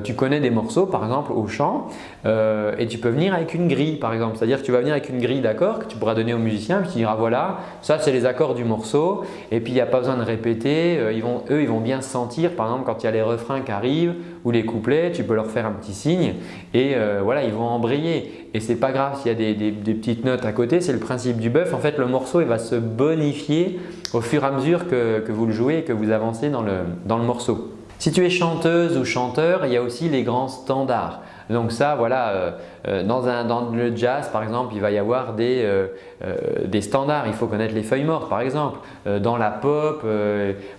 tu connais des morceaux par exemple au chant et tu peux venir avec une grille par exemple. C'est-à-dire que tu vas venir avec une grille d'accords que tu pourras donner au musicien et tu diras voilà, ça c'est les accords du morceau et puis il n'y a pas besoin de répéter. Eux, ils vont bien sentir par exemple quand il y a les refrains qui arrivent ou les couplets, tu peux leur faire un petit signe et euh, voilà, ils vont embrayer. Et c'est pas grave s'il y a des, petites notes à côté, c'est le principe du buff. En fait, le morceau il va se bonifier au fur et à mesure que, vous le jouez et que vous avancez dans le morceau. Si tu es chanteuse ou chanteur, il y a aussi les grands standards. Donc ça, voilà, euh, euh, dans, le jazz par exemple, il va y avoir des, euh, standards. Il faut connaître les feuilles mortes par exemple. dans la pop,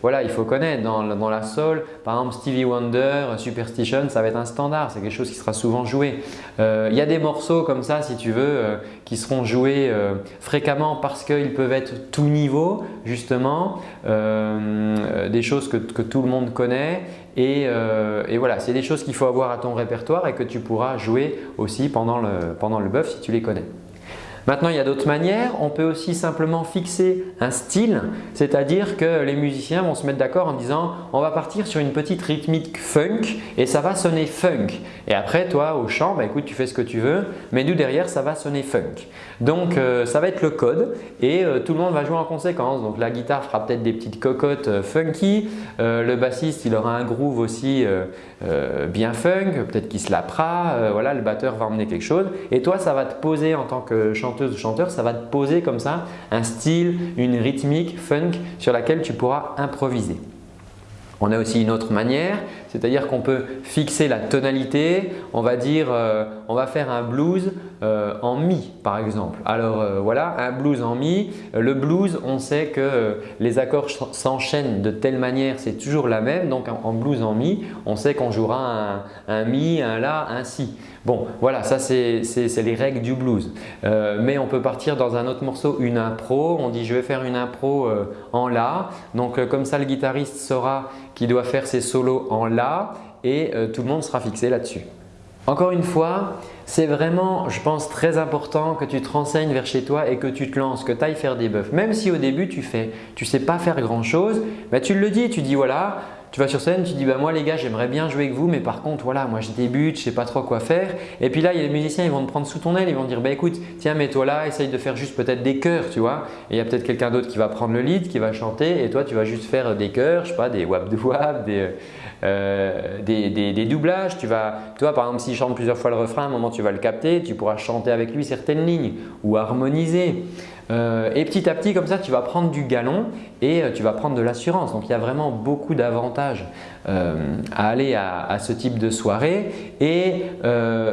voilà, il faut connaître. Dans, la soul, par exemple Stevie Wonder, Superstition, ça va être un standard. C'est quelque chose qui sera souvent joué. il y a des morceaux comme ça, si tu veux, qui seront joués fréquemment parce qu'ils peuvent être tout niveau justement. des choses que tout le monde connaît euh, et, voilà, c'est des choses qu'il faut avoir à ton répertoire et que tu pourras jouer aussi pendant le, pendant le buff si tu les connais. Maintenant, il y a d'autres manières. On peut aussi simplement fixer un style, c'est-à-dire que les musiciens vont se mettre d'accord en disant on va partir sur une petite rythmique funk et ça va sonner funk. Et après, toi, au chant, bah, écoute, tu fais ce que tu veux, mais nous derrière, ça va sonner funk. Donc, euh, ça va être le code et euh, tout le monde va jouer en conséquence. Donc, la guitare fera peut-être des petites cocottes euh, funky, le bassiste, il aura un groove aussi bien funk, peut-être qu'il se voilà, le batteur va emmener quelque chose et toi, ça va te poser en tant que chanteur ou chanteur, ça va te poser comme ça un style, une rythmique funk sur laquelle tu pourras improviser. On a aussi une autre manière, c'est-à-dire qu'on peut fixer la tonalité, on va dire, euh, on va faire un blues euh, en mi par exemple. Alors euh, voilà, un blues en mi. Le blues, on sait que les accords s'enchaînent de telle manière, c'est toujours la même. Donc en, blues en mi, on sait qu'on jouera un, un mi, un la, un si. Bon, voilà, ça c'est les règles du blues. Mais on peut partir dans un autre morceau, une impro. On dit je vais faire une impro en La. Donc comme ça, le guitariste saura qu'il doit faire ses solos en La et tout le monde sera fixé là-dessus. Encore une fois, c'est vraiment, je pense, très important que tu te renseignes vers chez toi et que tu te lances, que tu ailles faire des buffs. Même si au début tu fais, tu sais pas faire grand chose, bah, tu le dis, tu dis voilà, tu vas sur scène, tu dis bah moi les gars j'aimerais bien jouer avec vous mais par contre voilà moi je débute, je sais pas trop quoi faire et puis là il y a les musiciens ils vont te prendre sous ton aile, ils vont dire bah écoute tiens mets-toi là, essaye de faire juste peut-être des chœurs tu vois et il y a peut-être quelqu'un d'autre qui va prendre le lead, qui va chanter et toi tu vas juste faire des chœurs, je sais pas des wap de wap, euh, des, des, doublages, tu vas, toi par exemple s'il chante plusieurs fois le refrain, à un moment tu vas le capter, tu pourras chanter avec lui certaines lignes ou harmoniser. Euh, et petit à petit comme ça tu vas prendre du galon et euh, tu vas prendre de l'assurance. Donc il y a vraiment beaucoup d'avantages euh, à aller à, ce type de soirée et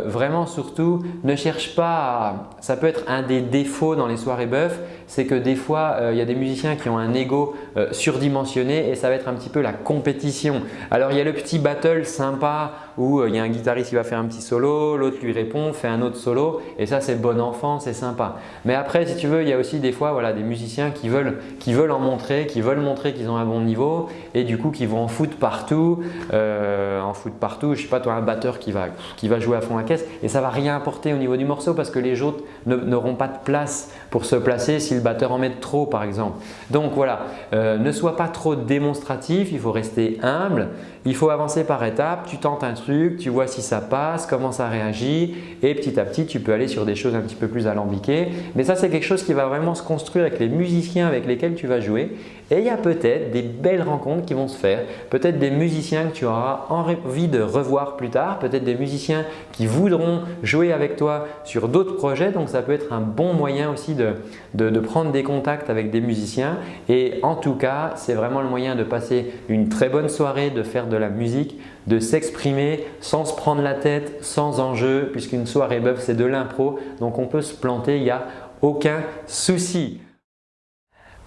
vraiment surtout ne cherche pas, ça peut être un des défauts dans les soirées bœufs, c'est que des fois il y a des musiciens qui ont un ego surdimensionné et ça va être un petit peu la compétition. Alors il y a le petit battle sympa où il y a un guitariste qui va faire un petit solo, l'autre lui répond, fait un autre solo et ça c'est bon enfant, c'est sympa. Mais après si tu veux il y a aussi des fois voilà, des musiciens qui veulent en montrer, qui veulent montrer qu'ils ont un bon niveau et du coup qui vont en foot partout, euh, en foot partout, je sais pas toi un batteur qui va, qui va jouer à fond la caisse et ça va rien apporter au niveau du morceau parce que les autres n'auront pas de place pour se placer si le batteur en met trop par exemple. Donc voilà, euh, ne sois pas trop démonstratif, il faut rester humble, il faut avancer par étapes, tu tentes un truc, tu vois si ça passe, comment ça réagit et petit à petit tu peux aller sur des choses un petit peu plus alambiquées. Mais ça c'est quelque chose qui va vraiment se construire avec les musiciens avec lesquels tu vas jouer et il y a peut-être des belles rencontres qui vont se faire, peut-être des musiciens que tu auras envie de revoir plus tard, peut-être des musiciens qui voudront jouer avec toi sur d'autres projets. Donc ça peut être un bon moyen aussi de, prendre des contacts avec des musiciens. Et en tout cas c'est vraiment le moyen de passer une très bonne soirée, de faire de la musique, de s'exprimer sans se prendre la tête, sans enjeu puisqu'une soirée bœuf c'est de l'impro. Donc on peut se planter, il n'y a aucun souci.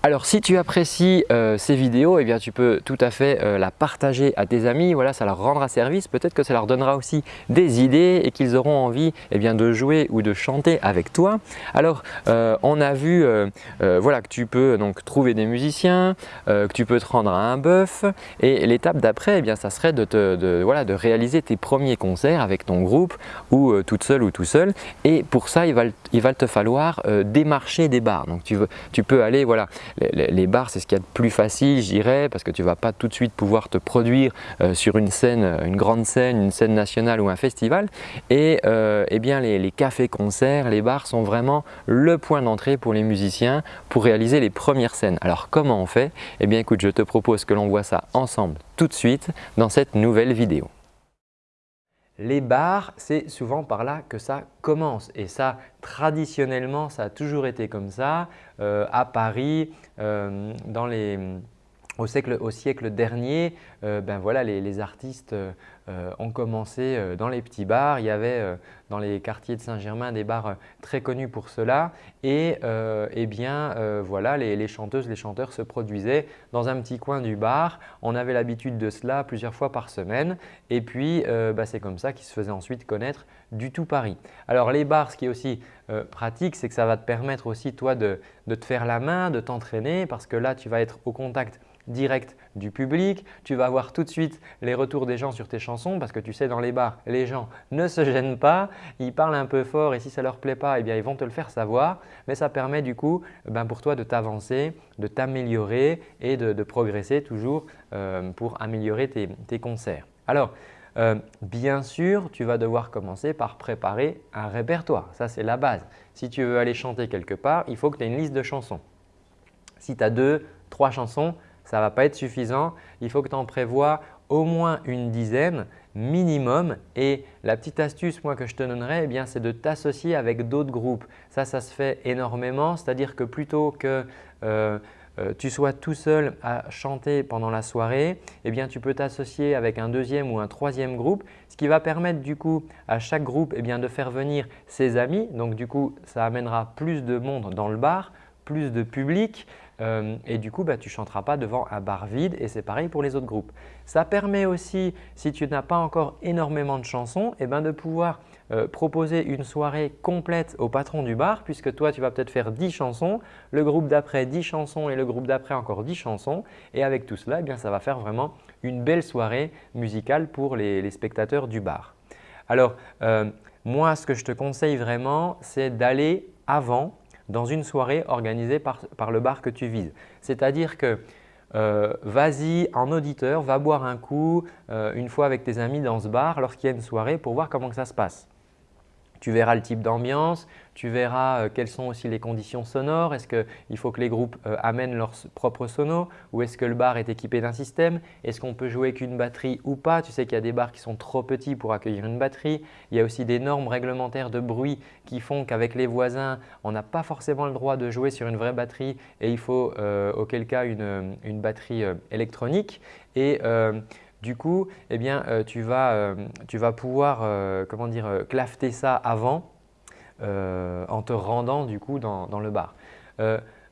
Alors si tu apprécies euh, ces vidéos, eh tu peux tout à fait euh, la partager à tes amis, voilà, ça leur rendra service, peut-être que ça leur donnera aussi des idées et qu'ils auront envie eh de jouer ou de chanter avec toi. Alors euh, on a vu voilà, que tu peux donc trouver des musiciens, que tu peux te rendre à un bœuf et l'étape d'après, eh bien, ça serait de, réaliser tes premiers concerts avec ton groupe ou toute seule ou tout seul et pour ça il va, il va te falloir démarcher des bars. Donc tu, veux, tu peux aller voilà, les, bars, c'est ce qu'il y a de plus facile, je dirais, parce que tu ne vas pas tout de suite pouvoir te produire euh, sur une scène, euh, une grande scène, une scène nationale ou un festival. Et euh, eh bien, les, cafés-concerts, les bars sont vraiment le point d'entrée pour les musiciens pour réaliser les premières scènes. Alors comment on fait? Eh bien écoute, je te propose que l'on voit ça ensemble tout de suite dans cette nouvelle vidéo. Les bars, c'est souvent par là que ça commence et ça, traditionnellement, ça a toujours été comme ça. Euh, à Paris, euh, dans les, au, siècle, dernier, euh, ben voilà, les, artistes euh, ont commencé dans les petits bars. Il y avait dans les quartiers de Saint-Germain des bars très connus pour cela. Et eh bien, voilà, les, chanteuses, les chanteurs se produisaient dans un petit coin du bar. On avait l'habitude de cela plusieurs fois par semaine. Et puis, ben, c'est comme ça qu'ils se faisaient ensuite connaître du tout Paris. Alors les bars, ce qui est aussi pratique, c'est que ça va te permettre aussi toi de te faire la main, de t'entraîner parce que là, tu vas être au contact direct du public. Tu vas voir tout de suite les retours des gens sur tes chansons parce que tu sais dans les bars, les gens ne se gênent pas, ils parlent un peu fort et si ça ne leur plaît pas, eh bien, ils vont te le faire savoir. Mais ça permet du coup ben, pour toi de t'avancer, de t'améliorer et de, progresser toujours euh, pour améliorer tes, concerts. Alors, euh, bien sûr, tu vas devoir commencer par préparer un répertoire. Ça, c'est la base. Si tu veux aller chanter quelque part, il faut que tu aies une liste de chansons. Si tu as deux, trois chansons, ça ne va pas être suffisant. Il faut que tu en prévois au moins une dizaine minimum et la petite astuce moi que je te donnerais eh c'est de t'associer avec d'autres groupes. Ça, ça se fait énormément, c'est-à-dire que plutôt que euh, euh, tu sois tout seul à chanter pendant la soirée, eh bien, tu peux t'associer avec un deuxième ou un troisième groupe, ce qui va permettre du coup à chaque groupe eh bien, de faire venir ses amis. Donc du coup, ça amènera plus de monde dans le bar, plus de public euh, et du coup, bah, tu ne chanteras pas devant un bar vide et c'est pareil pour les autres groupes. Ça permet aussi, si tu n'as pas encore énormément de chansons, eh ben, de pouvoir euh, proposer une soirée complète au patron du bar puisque toi, tu vas peut-être faire 10 chansons, le groupe d'après 10 chansons et le groupe d'après encore 10 chansons et avec tout cela, eh bien, ça va faire vraiment une belle soirée musicale pour les, spectateurs du bar. Alors, euh, moi, ce que je te conseille vraiment, c'est d'aller avant dans une soirée organisée par, le bar que tu vises. C'est-à-dire que euh, vas-y en auditeur, va boire un coup euh, une fois avec tes amis dans ce bar lorsqu'il y a une soirée pour voir comment ça se passe. Tu verras le type d'ambiance, tu verras euh, quelles sont aussi les conditions sonores. Est-ce qu'il faut que les groupes euh, amènent leurs propres sonos ou est-ce que le bar est équipé d'un système? Est-ce qu'on peut jouer qu'une batterie ou pas? Tu sais qu'il y a des bars qui sont trop petits pour accueillir une batterie. Il y a aussi des normes réglementaires de bruit qui font qu'avec les voisins, on n'a pas forcément le droit de jouer sur une vraie batterie et il faut euh, auquel cas une, batterie électronique. Et du coup, eh bien, tu, vas, tu, vas, pouvoir comment dire, clafter ça avant en te rendant du coup dans, le bar.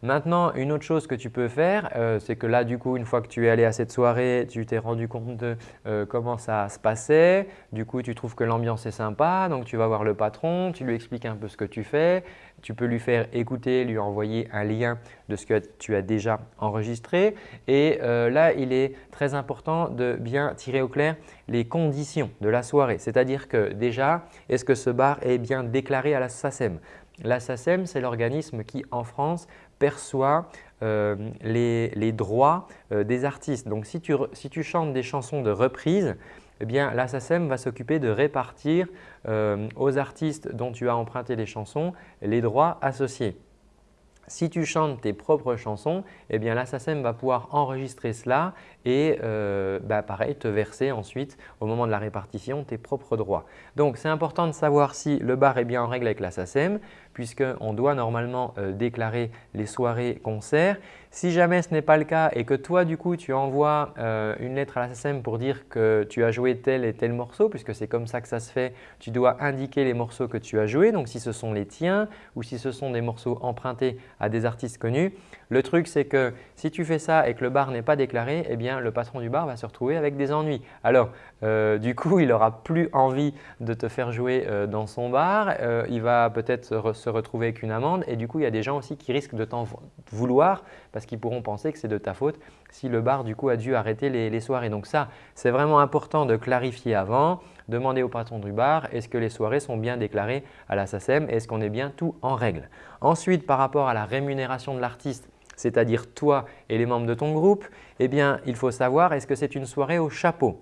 Maintenant, une autre chose que tu peux faire, euh, c'est que là, du coup, une fois que tu es allé à cette soirée, tu t'es rendu compte de euh, comment ça se passait. Du coup, tu trouves que l'ambiance est sympa, donc tu vas voir le patron, tu lui expliques un peu ce que tu fais. Tu peux lui faire écouter, lui envoyer un lien de ce que tu as déjà enregistré. Et euh, là, il est très important de bien tirer au clair les conditions de la soirée. C'est-à-dire que déjà, est-ce que ce bar est bien déclaré à la SACEM la SACEM, c'est l'organisme qui, en France, perçoit euh, les, droits euh, des artistes. Donc, si tu, chantes des chansons de reprise, eh bien, la va s'occuper de répartir euh, aux artistes dont tu as emprunté les chansons les droits associés. Si tu chantes tes propres chansons, eh bien la va pouvoir enregistrer cela et bah, pareil te verser ensuite au moment de la répartition tes propres droits. Donc c'est important de savoir si le bar est bien en règle avec la. Puisqu'on doit normalement déclarer les soirées concerts. Si jamais ce n'est pas le cas et que toi du coup tu envoies euh, une lettre à la SSM pour dire que tu as joué tel et tel morceau puisque c'est comme ça que ça se fait, tu dois indiquer les morceaux que tu as joués donc si ce sont les tiens ou si ce sont des morceaux empruntés à des artistes connus. Le truc c'est que si tu fais ça et que le bar n'est pas déclaré, eh bien le patron du bar va se retrouver avec des ennuis. Alors euh, du coup il n'aura plus envie de te faire jouer euh, dans son bar, il va peut-être se retrouver avec une amende et du coup il y a des gens aussi qui risquent de t'en vouloir parce qu'ils pourront penser que c'est de ta faute si le bar du coup a dû arrêter les, soirées. Donc ça, c'est vraiment important de clarifier avant, demander au patron du bar est-ce que les soirées sont bien déclarées à la SACEM est-ce qu'on est bien tout en règle. Ensuite, par rapport à la rémunération de l'artiste, c'est-à-dire toi et les membres de ton groupe, eh bien, il faut savoir est-ce que c'est une soirée au chapeau?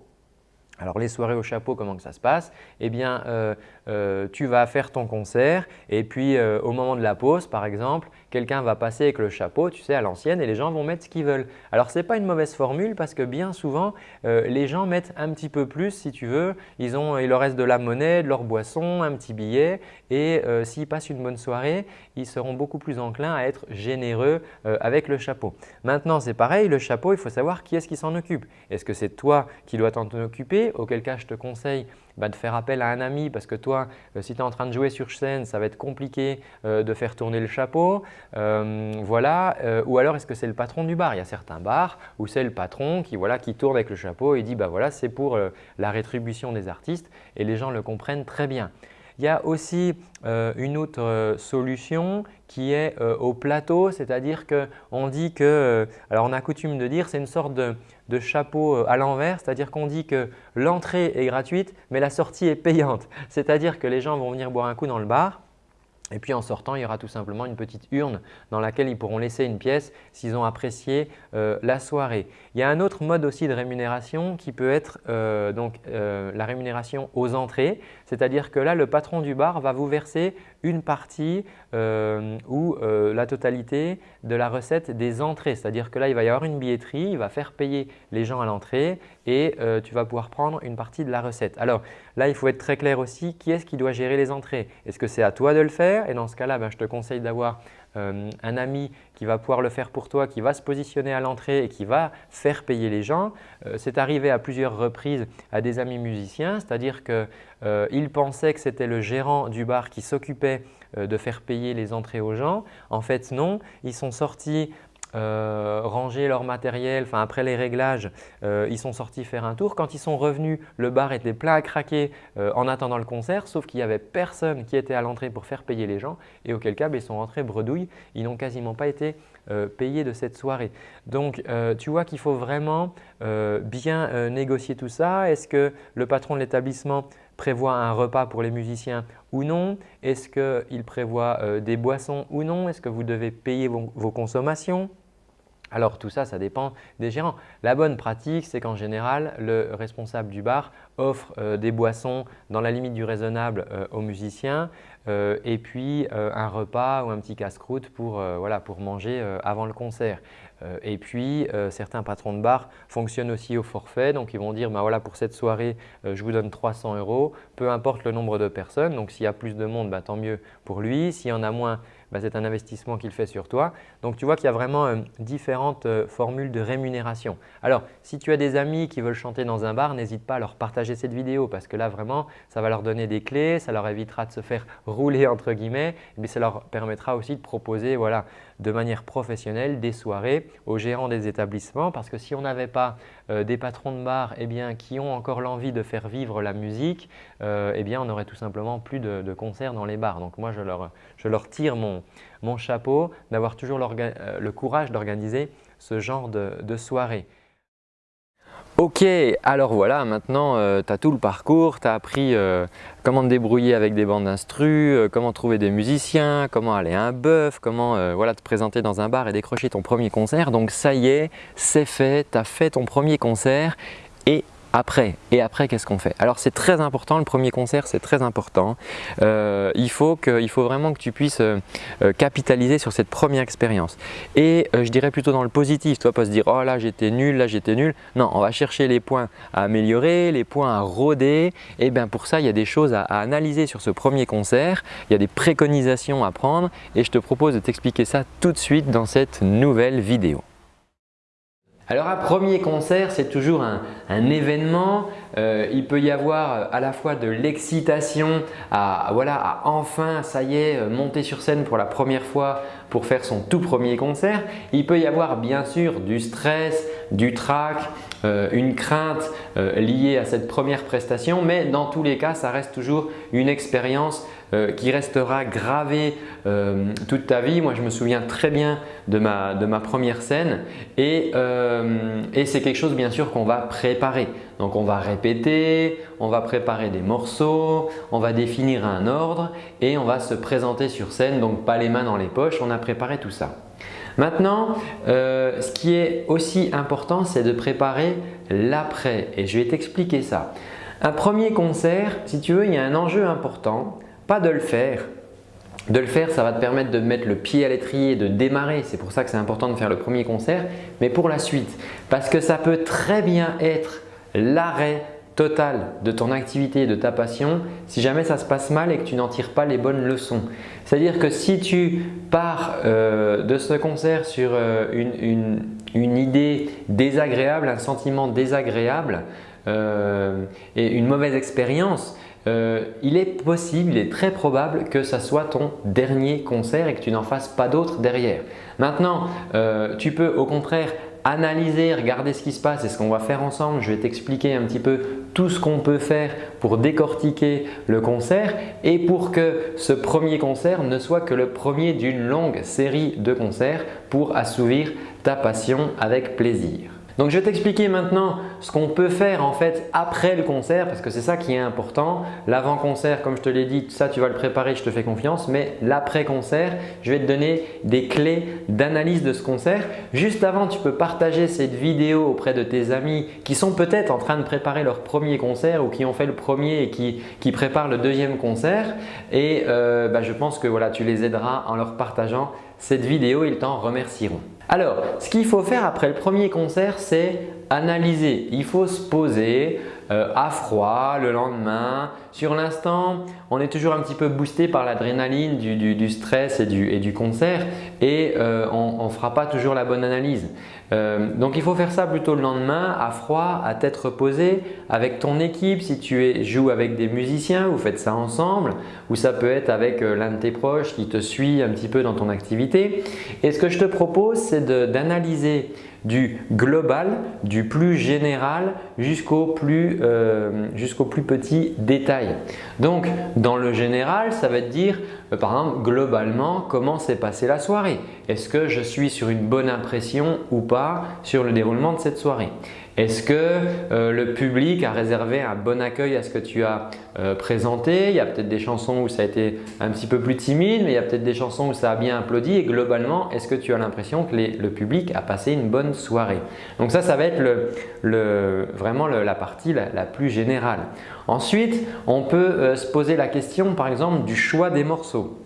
Alors les soirées au chapeau, comment que ça se passe? Eh bien, euh, euh, tu vas faire ton concert et puis euh, au moment de la pause, par exemple, quelqu'un va passer avec le chapeau, tu sais, à l'ancienne et les gens vont mettre ce qu'ils veulent. Alors ce n'est pas une mauvaise formule parce que bien souvent, les gens mettent un petit peu plus si tu veux. Ils ont, il leur reste de la monnaie, de leur boisson, un petit billet et s'ils passent une bonne soirée, ils seront beaucoup plus enclins à être généreux avec le chapeau. Maintenant, c'est pareil, le chapeau, il faut savoir qui est-ce qui s'en occupe. Est-ce que c'est toi qui dois t'en occuper? Auquel cas je te conseille de faire appel à un ami parce que toi, euh, si tu es en train de jouer sur scène, ça va être compliqué euh, de faire tourner le chapeau. Euh, voilà. ou alors, est-ce que c'est le patron du bar? Il y a certains bars où c'est le patron qui, voilà, qui tourne avec le chapeau et dit bah, voilà, c'est pour la rétribution des artistes et les gens le comprennent très bien. Il y a aussi une autre solution qui est au plateau, c'est-à-dire qu'on dit que, alors on a coutume de dire, c'est une sorte de, de chapeau euh, à l'envers, c'est-à-dire qu'on dit que l'entrée est gratuite mais la sortie est payante. C'est-à-dire que les gens vont venir boire un coup dans le bar et puis en sortant, il y aura tout simplement une petite urne dans laquelle ils pourront laisser une pièce s'ils ont apprécié euh, la soirée. Il y a un autre mode aussi de rémunération qui peut être euh, donc, la rémunération aux entrées. C'est-à-dire que là, le patron du bar va vous verser une partie euh, ou euh, la totalité de la recette des entrées. C'est-à-dire que là, il va y avoir une billetterie, il va faire payer les gens à l'entrée et euh, tu vas pouvoir prendre une partie de la recette. Alors là, il faut être très clair aussi, qui est-ce qui doit gérer les entrées? Est-ce que c'est à toi de le faire? Et dans ce cas-là, ben, je te conseille d'avoir euh, un ami qui va pouvoir le faire pour toi, qui va se positionner à l'entrée et qui va faire payer les gens. Euh, c'est arrivé à plusieurs reprises à des amis musiciens, c'est-à-dire qu'ils euh, pensaient que c'était le gérant du bar qui s'occupait de faire payer les entrées aux gens. En fait, non. Ils sont sortis euh, ranger leur matériel, enfin après les réglages, euh, ils sont sortis faire un tour. Quand ils sont revenus, le bar était plein à craquer euh, en attendant le concert, sauf qu'il n'y avait personne qui était à l'entrée pour faire payer les gens et auquel cas ben, ils sont rentrés bredouilles, ils n'ont quasiment pas été payés de cette soirée. Donc tu vois qu'il faut vraiment bien négocier tout ça. Est-ce que le patron de l'établissement prévoit un repas pour les musiciens ou non? Est-ce qu'il prévoit des boissons ou non? Est-ce que vous devez payer vos consommations? Alors tout ça, ça dépend des gérants. La bonne pratique, c'est qu'en général, le responsable du bar offre euh, des boissons dans la limite du raisonnable euh, aux musiciens euh, et puis un repas ou un petit casse-croûte pour, voilà, pour manger avant le concert. et puis certains patrons de bar fonctionnent aussi au forfait, donc ils vont dire bah, voilà, pour cette soirée, je vous donne 300 euros, peu importe le nombre de personnes. Donc s'il y a plus de monde, bah, tant mieux pour lui. S'il y en a moins, bah, c'est un investissement qu'il fait sur toi. Donc tu vois qu'il y a vraiment euh, différentes euh, formules de rémunération. Alors si tu as des amis qui veulent chanter dans un bar, n'hésite pas à leur partager cette vidéo parce que là vraiment ça va leur donner des clés, ça leur évitera de se faire rouler entre guillemets, mais ça leur permettra aussi de proposer voilà, de manière professionnelle des soirées aux gérants des établissements parce que si on n'avait pas euh, des patrons de bar eh bien, qui ont encore l'envie de faire vivre la musique, eh bien, on n'aurait tout simplement plus de, concerts dans les bars. Donc moi je leur, tire mon, mon, chapeau d'avoir toujours euh, le courage d'organiser ce genre de, soirée. Ok, alors voilà, maintenant euh, tu as tout le parcours, tu as appris euh, comment te débrouiller avec des bandes d'instru, comment trouver des musiciens, comment aller à un bœuf, comment voilà, te présenter dans un bar et décrocher ton premier concert. Donc ça y est, c'est fait, tu as fait ton premier concert et après. Et après, qu'est-ce qu'on fait? Alors, c'est très important, le premier concert, c'est très important. Euh, il, faut faut vraiment que tu puisses euh, euh, capitaliser sur cette première expérience. Et je dirais plutôt dans le positif, tu vas pas se dire « oh là j'étais nul, là j'étais nul ». Non, on va chercher les points à améliorer, les points à rôder. Et bien pour ça, il y a des choses à analyser sur ce premier concert. Il y a des préconisations à prendre et je te propose de t'expliquer ça tout de suite dans cette nouvelle vidéo. Alors un premier concert, c'est toujours un, événement. Euh, il peut y avoir euh, à la fois de l'excitation à, voilà, enfin, ça y est, euh, monter sur scène pour la première fois pour faire son tout premier concert. Il peut y avoir bien sûr du stress, du trac, une crainte liée à cette première prestation mais dans tous les cas, ça reste toujours une expérience euh, qui restera gravé euh, toute ta vie. Moi, je me souviens très bien de ma, de ma première scène et, euh, et c'est quelque chose bien sûr qu'on va préparer. Donc, on va répéter, on va préparer des morceaux, on va définir un ordre et on va se présenter sur scène. Donc, pas les mains dans les poches, on a préparé tout ça. Maintenant, ce qui est aussi important, c'est de préparer l'après et je vais t'expliquer ça. Un premier concert, si tu veux, il y a un enjeu important de le faire. De le faire, ça va te permettre de mettre le pied à l'étrier, de démarrer. C'est pour ça que c'est important de faire le premier concert, mais pour la suite. Parce que ça peut très bien être l'arrêt total de ton activité, de ta passion, si jamais ça se passe mal et que tu n'en tires pas les bonnes leçons. C'est-à-dire que si tu pars euh, de ce concert sur euh, une, idée désagréable, un sentiment désagréable euh, et une mauvaise expérience, euh, il est possible, il est très probable que ça soit ton dernier concert et que tu n'en fasses pas d'autres derrière. Maintenant, euh, tu peux au contraire analyser, regarder ce qui se passe et ce qu'on va faire ensemble. Je vais t'expliquer un petit peu tout ce qu'on peut faire pour décortiquer le concert et pour que ce premier concert ne soit que le premier d'une longue série de concerts pour assouvir ta passion avec plaisir. Donc je vais t'expliquer maintenant ce qu'on peut faire en fait après le concert parce que c'est ça qui est important. L'avant-concert, comme je te l'ai dit, ça tu vas le préparer, je te fais confiance. Mais l'après-concert, je vais te donner des clés d'analyse de ce concert. Juste avant, tu peux partager cette vidéo auprès de tes amis qui sont peut-être en train de préparer leur premier concert ou qui ont fait le premier et qui, préparent le deuxième concert. Et euh, bah, je pense que voilà, tu les aideras en leur partageant cette vidéo, ils t'en remercieront. Alors, ce qu'il faut faire après le premier concert, c'est analyser. Il faut se poser euh, à froid le lendemain. Sur l'instant, on est toujours un petit peu boosté par l'adrénaline du, stress et du, concert et euh, on ne fera pas toujours la bonne analyse. Euh, donc il faut faire ça plutôt le lendemain à froid, à tête reposée avec ton équipe. Si tu joues avec des musiciens, vous faites ça ensemble ou ça peut être avec euh, l'un de tes proches qui te suit un petit peu dans ton activité. Et ce que je te propose, c'est d'analyser du global, du plus général jusqu'au plus, jusqu'au plus petit détail. Donc dans le général, ça va te dire euh, par exemple globalement comment s'est passée la soirée. Est-ce que je suis sur une bonne impression ou pas sur le déroulement de cette soirée? Est-ce que euh, le public a réservé un bon accueil à ce que tu as euh, présenté? Il y a peut-être des chansons où ça a été un petit peu plus timide, mais il y a peut-être des chansons où ça a bien applaudi et globalement, est-ce que tu as l'impression que le public a passé une bonne soirée? Donc ça, ça va être vraiment la partie la, plus générale. Ensuite, on peut euh, se poser la question par exemple du choix des morceaux.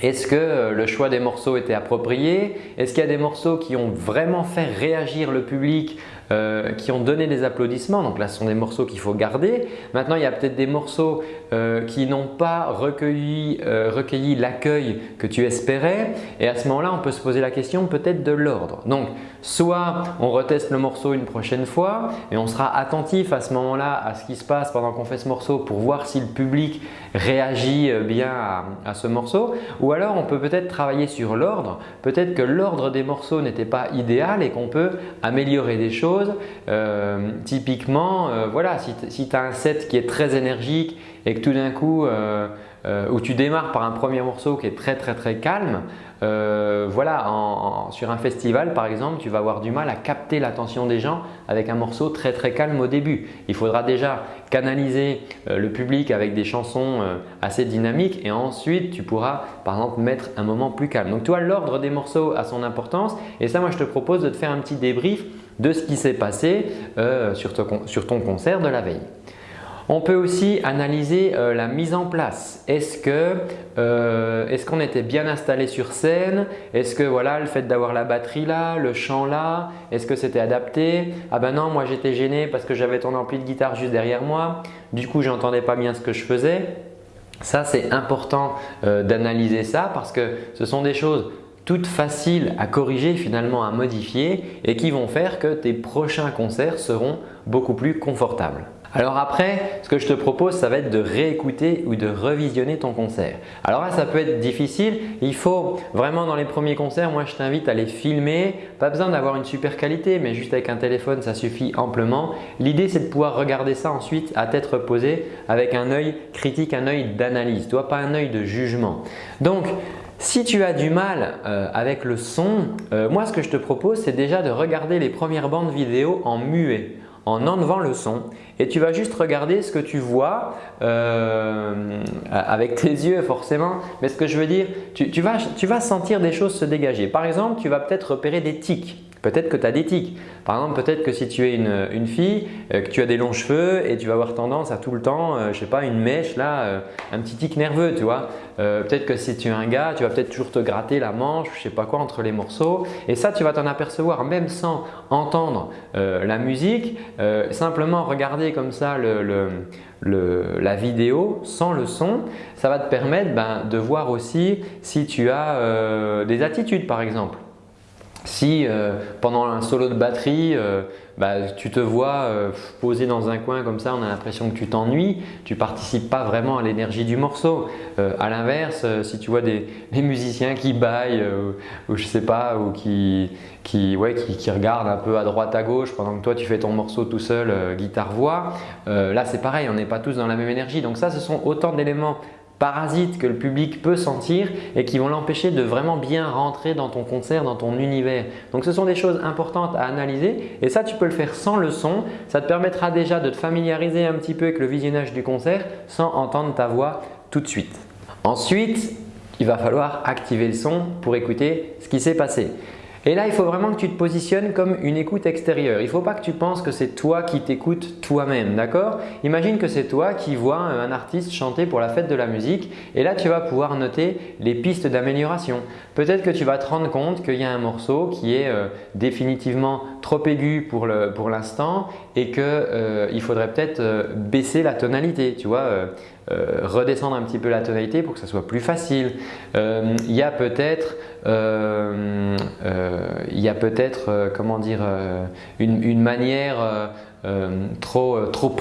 Est-ce que le choix des morceaux était approprié? Est-ce qu'il y a des morceaux qui ont vraiment fait réagir le public euh, qui ont donné des applaudissements. Donc là, ce sont des morceaux qu'il faut garder. Maintenant, il y a peut-être des morceaux euh, qui n'ont pas recueilli, euh, recueilli l'accueil que tu espérais. Et à ce moment-là, on peut se poser la question peut-être de l'ordre. Donc, soit on reteste le morceau une prochaine fois et on sera attentif à ce moment-là à ce qui se passe pendant qu'on fait ce morceau pour voir si le public réagit bien à, ce morceau. Ou alors, on peut peut-être travailler sur l'ordre. Peut-être que l'ordre des morceaux n'était pas idéal et qu'on peut améliorer des choses euh, typiquement, euh, voilà, si, tu as un set qui est très énergique et que tout d'un coup, euh, où tu démarres par un premier morceau qui est très très très calme, voilà, sur un festival par exemple, tu vas avoir du mal à capter l'attention des gens avec un morceau très très calme au début. Il faudra déjà canaliser le public avec des chansons assez dynamiques et ensuite tu pourras par exemple mettre un moment plus calme. Donc tu vois, l'ordre des morceaux a son importance et ça moi je te propose de te faire un petit débrief de ce qui s'est passé sur ton concert de la veille. On peut aussi analyser euh, la mise en place. Euh, est-ce qu'on était bien installé sur scène? Est-ce que voilà, le fait d'avoir la batterie là, le chant là, est-ce que c'était adapté? Ah ben non, moi j'étais gêné parce que j'avais ton ampli de guitare juste derrière moi. Du coup, je n'entendais pas bien ce que je faisais. Ça, c'est important euh, d'analyser ça parce que ce sont des choses toutes faciles à corriger finalement à modifier et qui vont faire que tes prochains concerts seront beaucoup plus confortables. Alors après, ce que je te propose, ça va être de réécouter ou de revisionner ton concert. Alors là, ça peut être difficile. Il faut vraiment dans les premiers concerts, moi je t'invite à les filmer. Pas besoin d'avoir une super qualité, mais juste avec un téléphone, ça suffit amplement. L'idée, c'est de pouvoir regarder ça ensuite à tête reposée avec un œil critique, un œil d'analyse, toi pas un œil de jugement. Donc, si tu as du mal euh, avec le son, euh, moi ce que je te propose c'est déjà de regarder les premières bandes vidéo en muet en enlevant le son et tu vas juste regarder ce que tu vois euh, avec tes yeux forcément mais ce que je veux dire, tu, vas, tu vas sentir des choses se dégager. Par exemple, tu vas peut-être repérer des tics Peut-être que tu as des tics. Par exemple, peut-être que si tu es une, fille, euh, que tu as des longs cheveux et tu vas avoir tendance à tout le temps, je euh, je sais pas, une mèche là, euh, un petit tic nerveux, tu vois. peut-être que si tu es un gars, tu vas peut-être toujours te gratter la manche, je sais pas quoi, entre les morceaux. Et ça, tu vas t'en apercevoir même sans entendre la musique, simplement regarder comme ça la vidéo sans le son, ça va te permettre ben, de voir aussi si tu as des attitudes par exemple. Si euh, pendant un solo de batterie, euh, bah, tu te vois euh, posé dans un coin comme ça, on a l'impression que tu t'ennuies, tu participes pas vraiment à l'énergie du morceau. à l'inverse, si tu vois des, musiciens qui baillent ou je sais pas, ou qui, qui, qui, regardent un peu à droite à gauche pendant que toi tu fais ton morceau tout seul, guitare-voix, là c'est pareil, on n'est pas tous dans la même énergie. Donc ça, ce sont autant d'éléments parasites que le public peut sentir et qui vont l'empêcher de vraiment bien rentrer dans ton concert, dans ton univers. Donc ce sont des choses importantes à analyser et ça tu peux le faire sans le son. Ça te permettra déjà de te familiariser un petit peu avec le visionnage du concert sans entendre ta voix tout de suite. Ensuite, il va falloir activer le son pour écouter ce qui s'est passé. Et là, il faut vraiment que tu te positionnes comme une écoute extérieure. Il ne faut pas que tu penses que c'est toi qui t'écoutes toi-même, d'accord? Imagine que c'est toi qui vois un artiste chanter pour la fête de la musique et là, tu vas pouvoir noter les pistes d'amélioration. Peut-être que tu vas te rendre compte qu'il y a un morceau qui est euh, définitivement trop aigu pour l'instant et qu'il euh, faudrait peut-être euh, baisser la tonalité, tu vois redescendre un petit peu la tonalité pour que ça soit plus facile. il y a peut-être y a peut-être comment dire une, manière euh, trop, euh, trop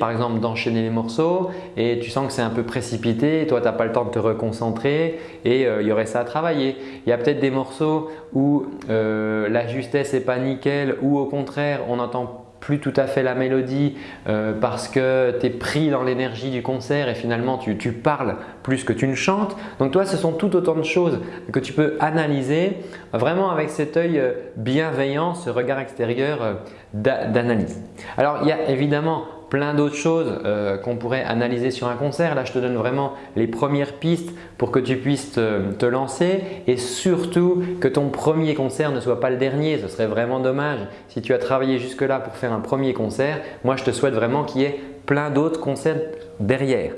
par exemple d'enchaîner les morceaux et tu sens que c'est un peu précipité, toi tu n'as pas le temps de te reconcentrer et euh, il y aurait ça à travailler. Il y a peut-être des morceaux où la justesse n'est pas nickel ou au contraire on entend plus tout à fait la mélodie euh, parce que tu es pris dans l'énergie du concert et finalement tu, parles plus que tu ne chantes. Donc toi, ce sont tout autant de choses que tu peux analyser vraiment avec cet œil euh, bienveillant, ce regard extérieur euh, d'analyse. Alors il y a évidemment plein d'autres choses euh, qu'on pourrait analyser sur un concert. Là, je te donne vraiment les premières pistes pour que tu puisses te, lancer et surtout que ton premier concert ne soit pas le dernier. Ce serait vraiment dommage si tu as travaillé jusque-là pour faire un premier concert. Moi, je te souhaite vraiment qu'il y ait plein d'autres concerts derrière.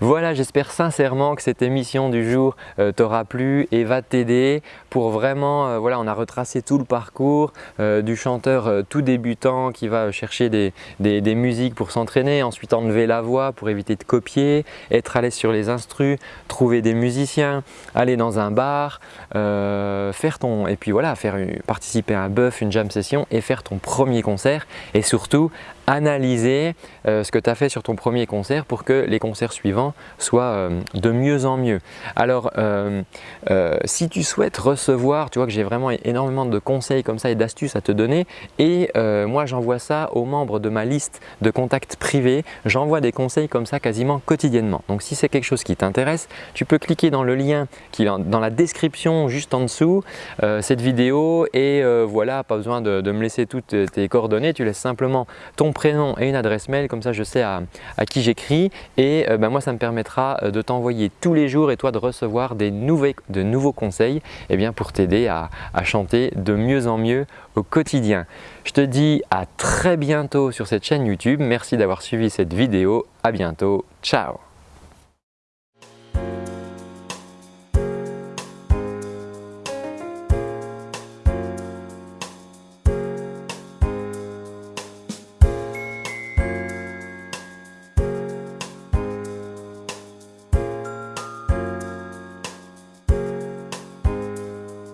Voilà, j'espère sincèrement que cette émission du jour euh, t'aura plu et va t'aider pour vraiment, euh, voilà, on a retracé tout le parcours euh, du chanteur tout débutant qui va chercher des, musiques pour s'entraîner, ensuite enlever la voix pour éviter de copier, être à l'aise sur les instrus, trouver des musiciens, aller dans un bar, faire ton, et puis voilà, faire participer à un buff, une jam session et faire ton premier concert et surtout analyser ce que tu as fait sur ton premier concert pour que les concerts suivants soit euh, de mieux en mieux. Alors, euh, euh, si tu souhaites recevoir, tu vois que j'ai vraiment énormément de conseils comme ça et d'astuces à te donner et moi j'envoie ça aux membres de ma liste de contacts privés. J'envoie des conseils comme ça quasiment quotidiennement. Donc si c'est quelque chose qui t'intéresse, tu peux cliquer dans le lien qui est dans la description juste en dessous cette vidéo et voilà, pas besoin de, me laisser toutes tes coordonnées, tu laisses simplement ton prénom et une adresse mail, comme ça je sais à, qui j'écris et ben, ben moi ça me permettra de t'envoyer tous les jours et toi de recevoir des de nouveaux conseils eh bien, pour t'aider à chanter de mieux en mieux au quotidien. Je te dis à très bientôt sur cette chaîne YouTube. Merci d'avoir suivi cette vidéo. À bientôt. Ciao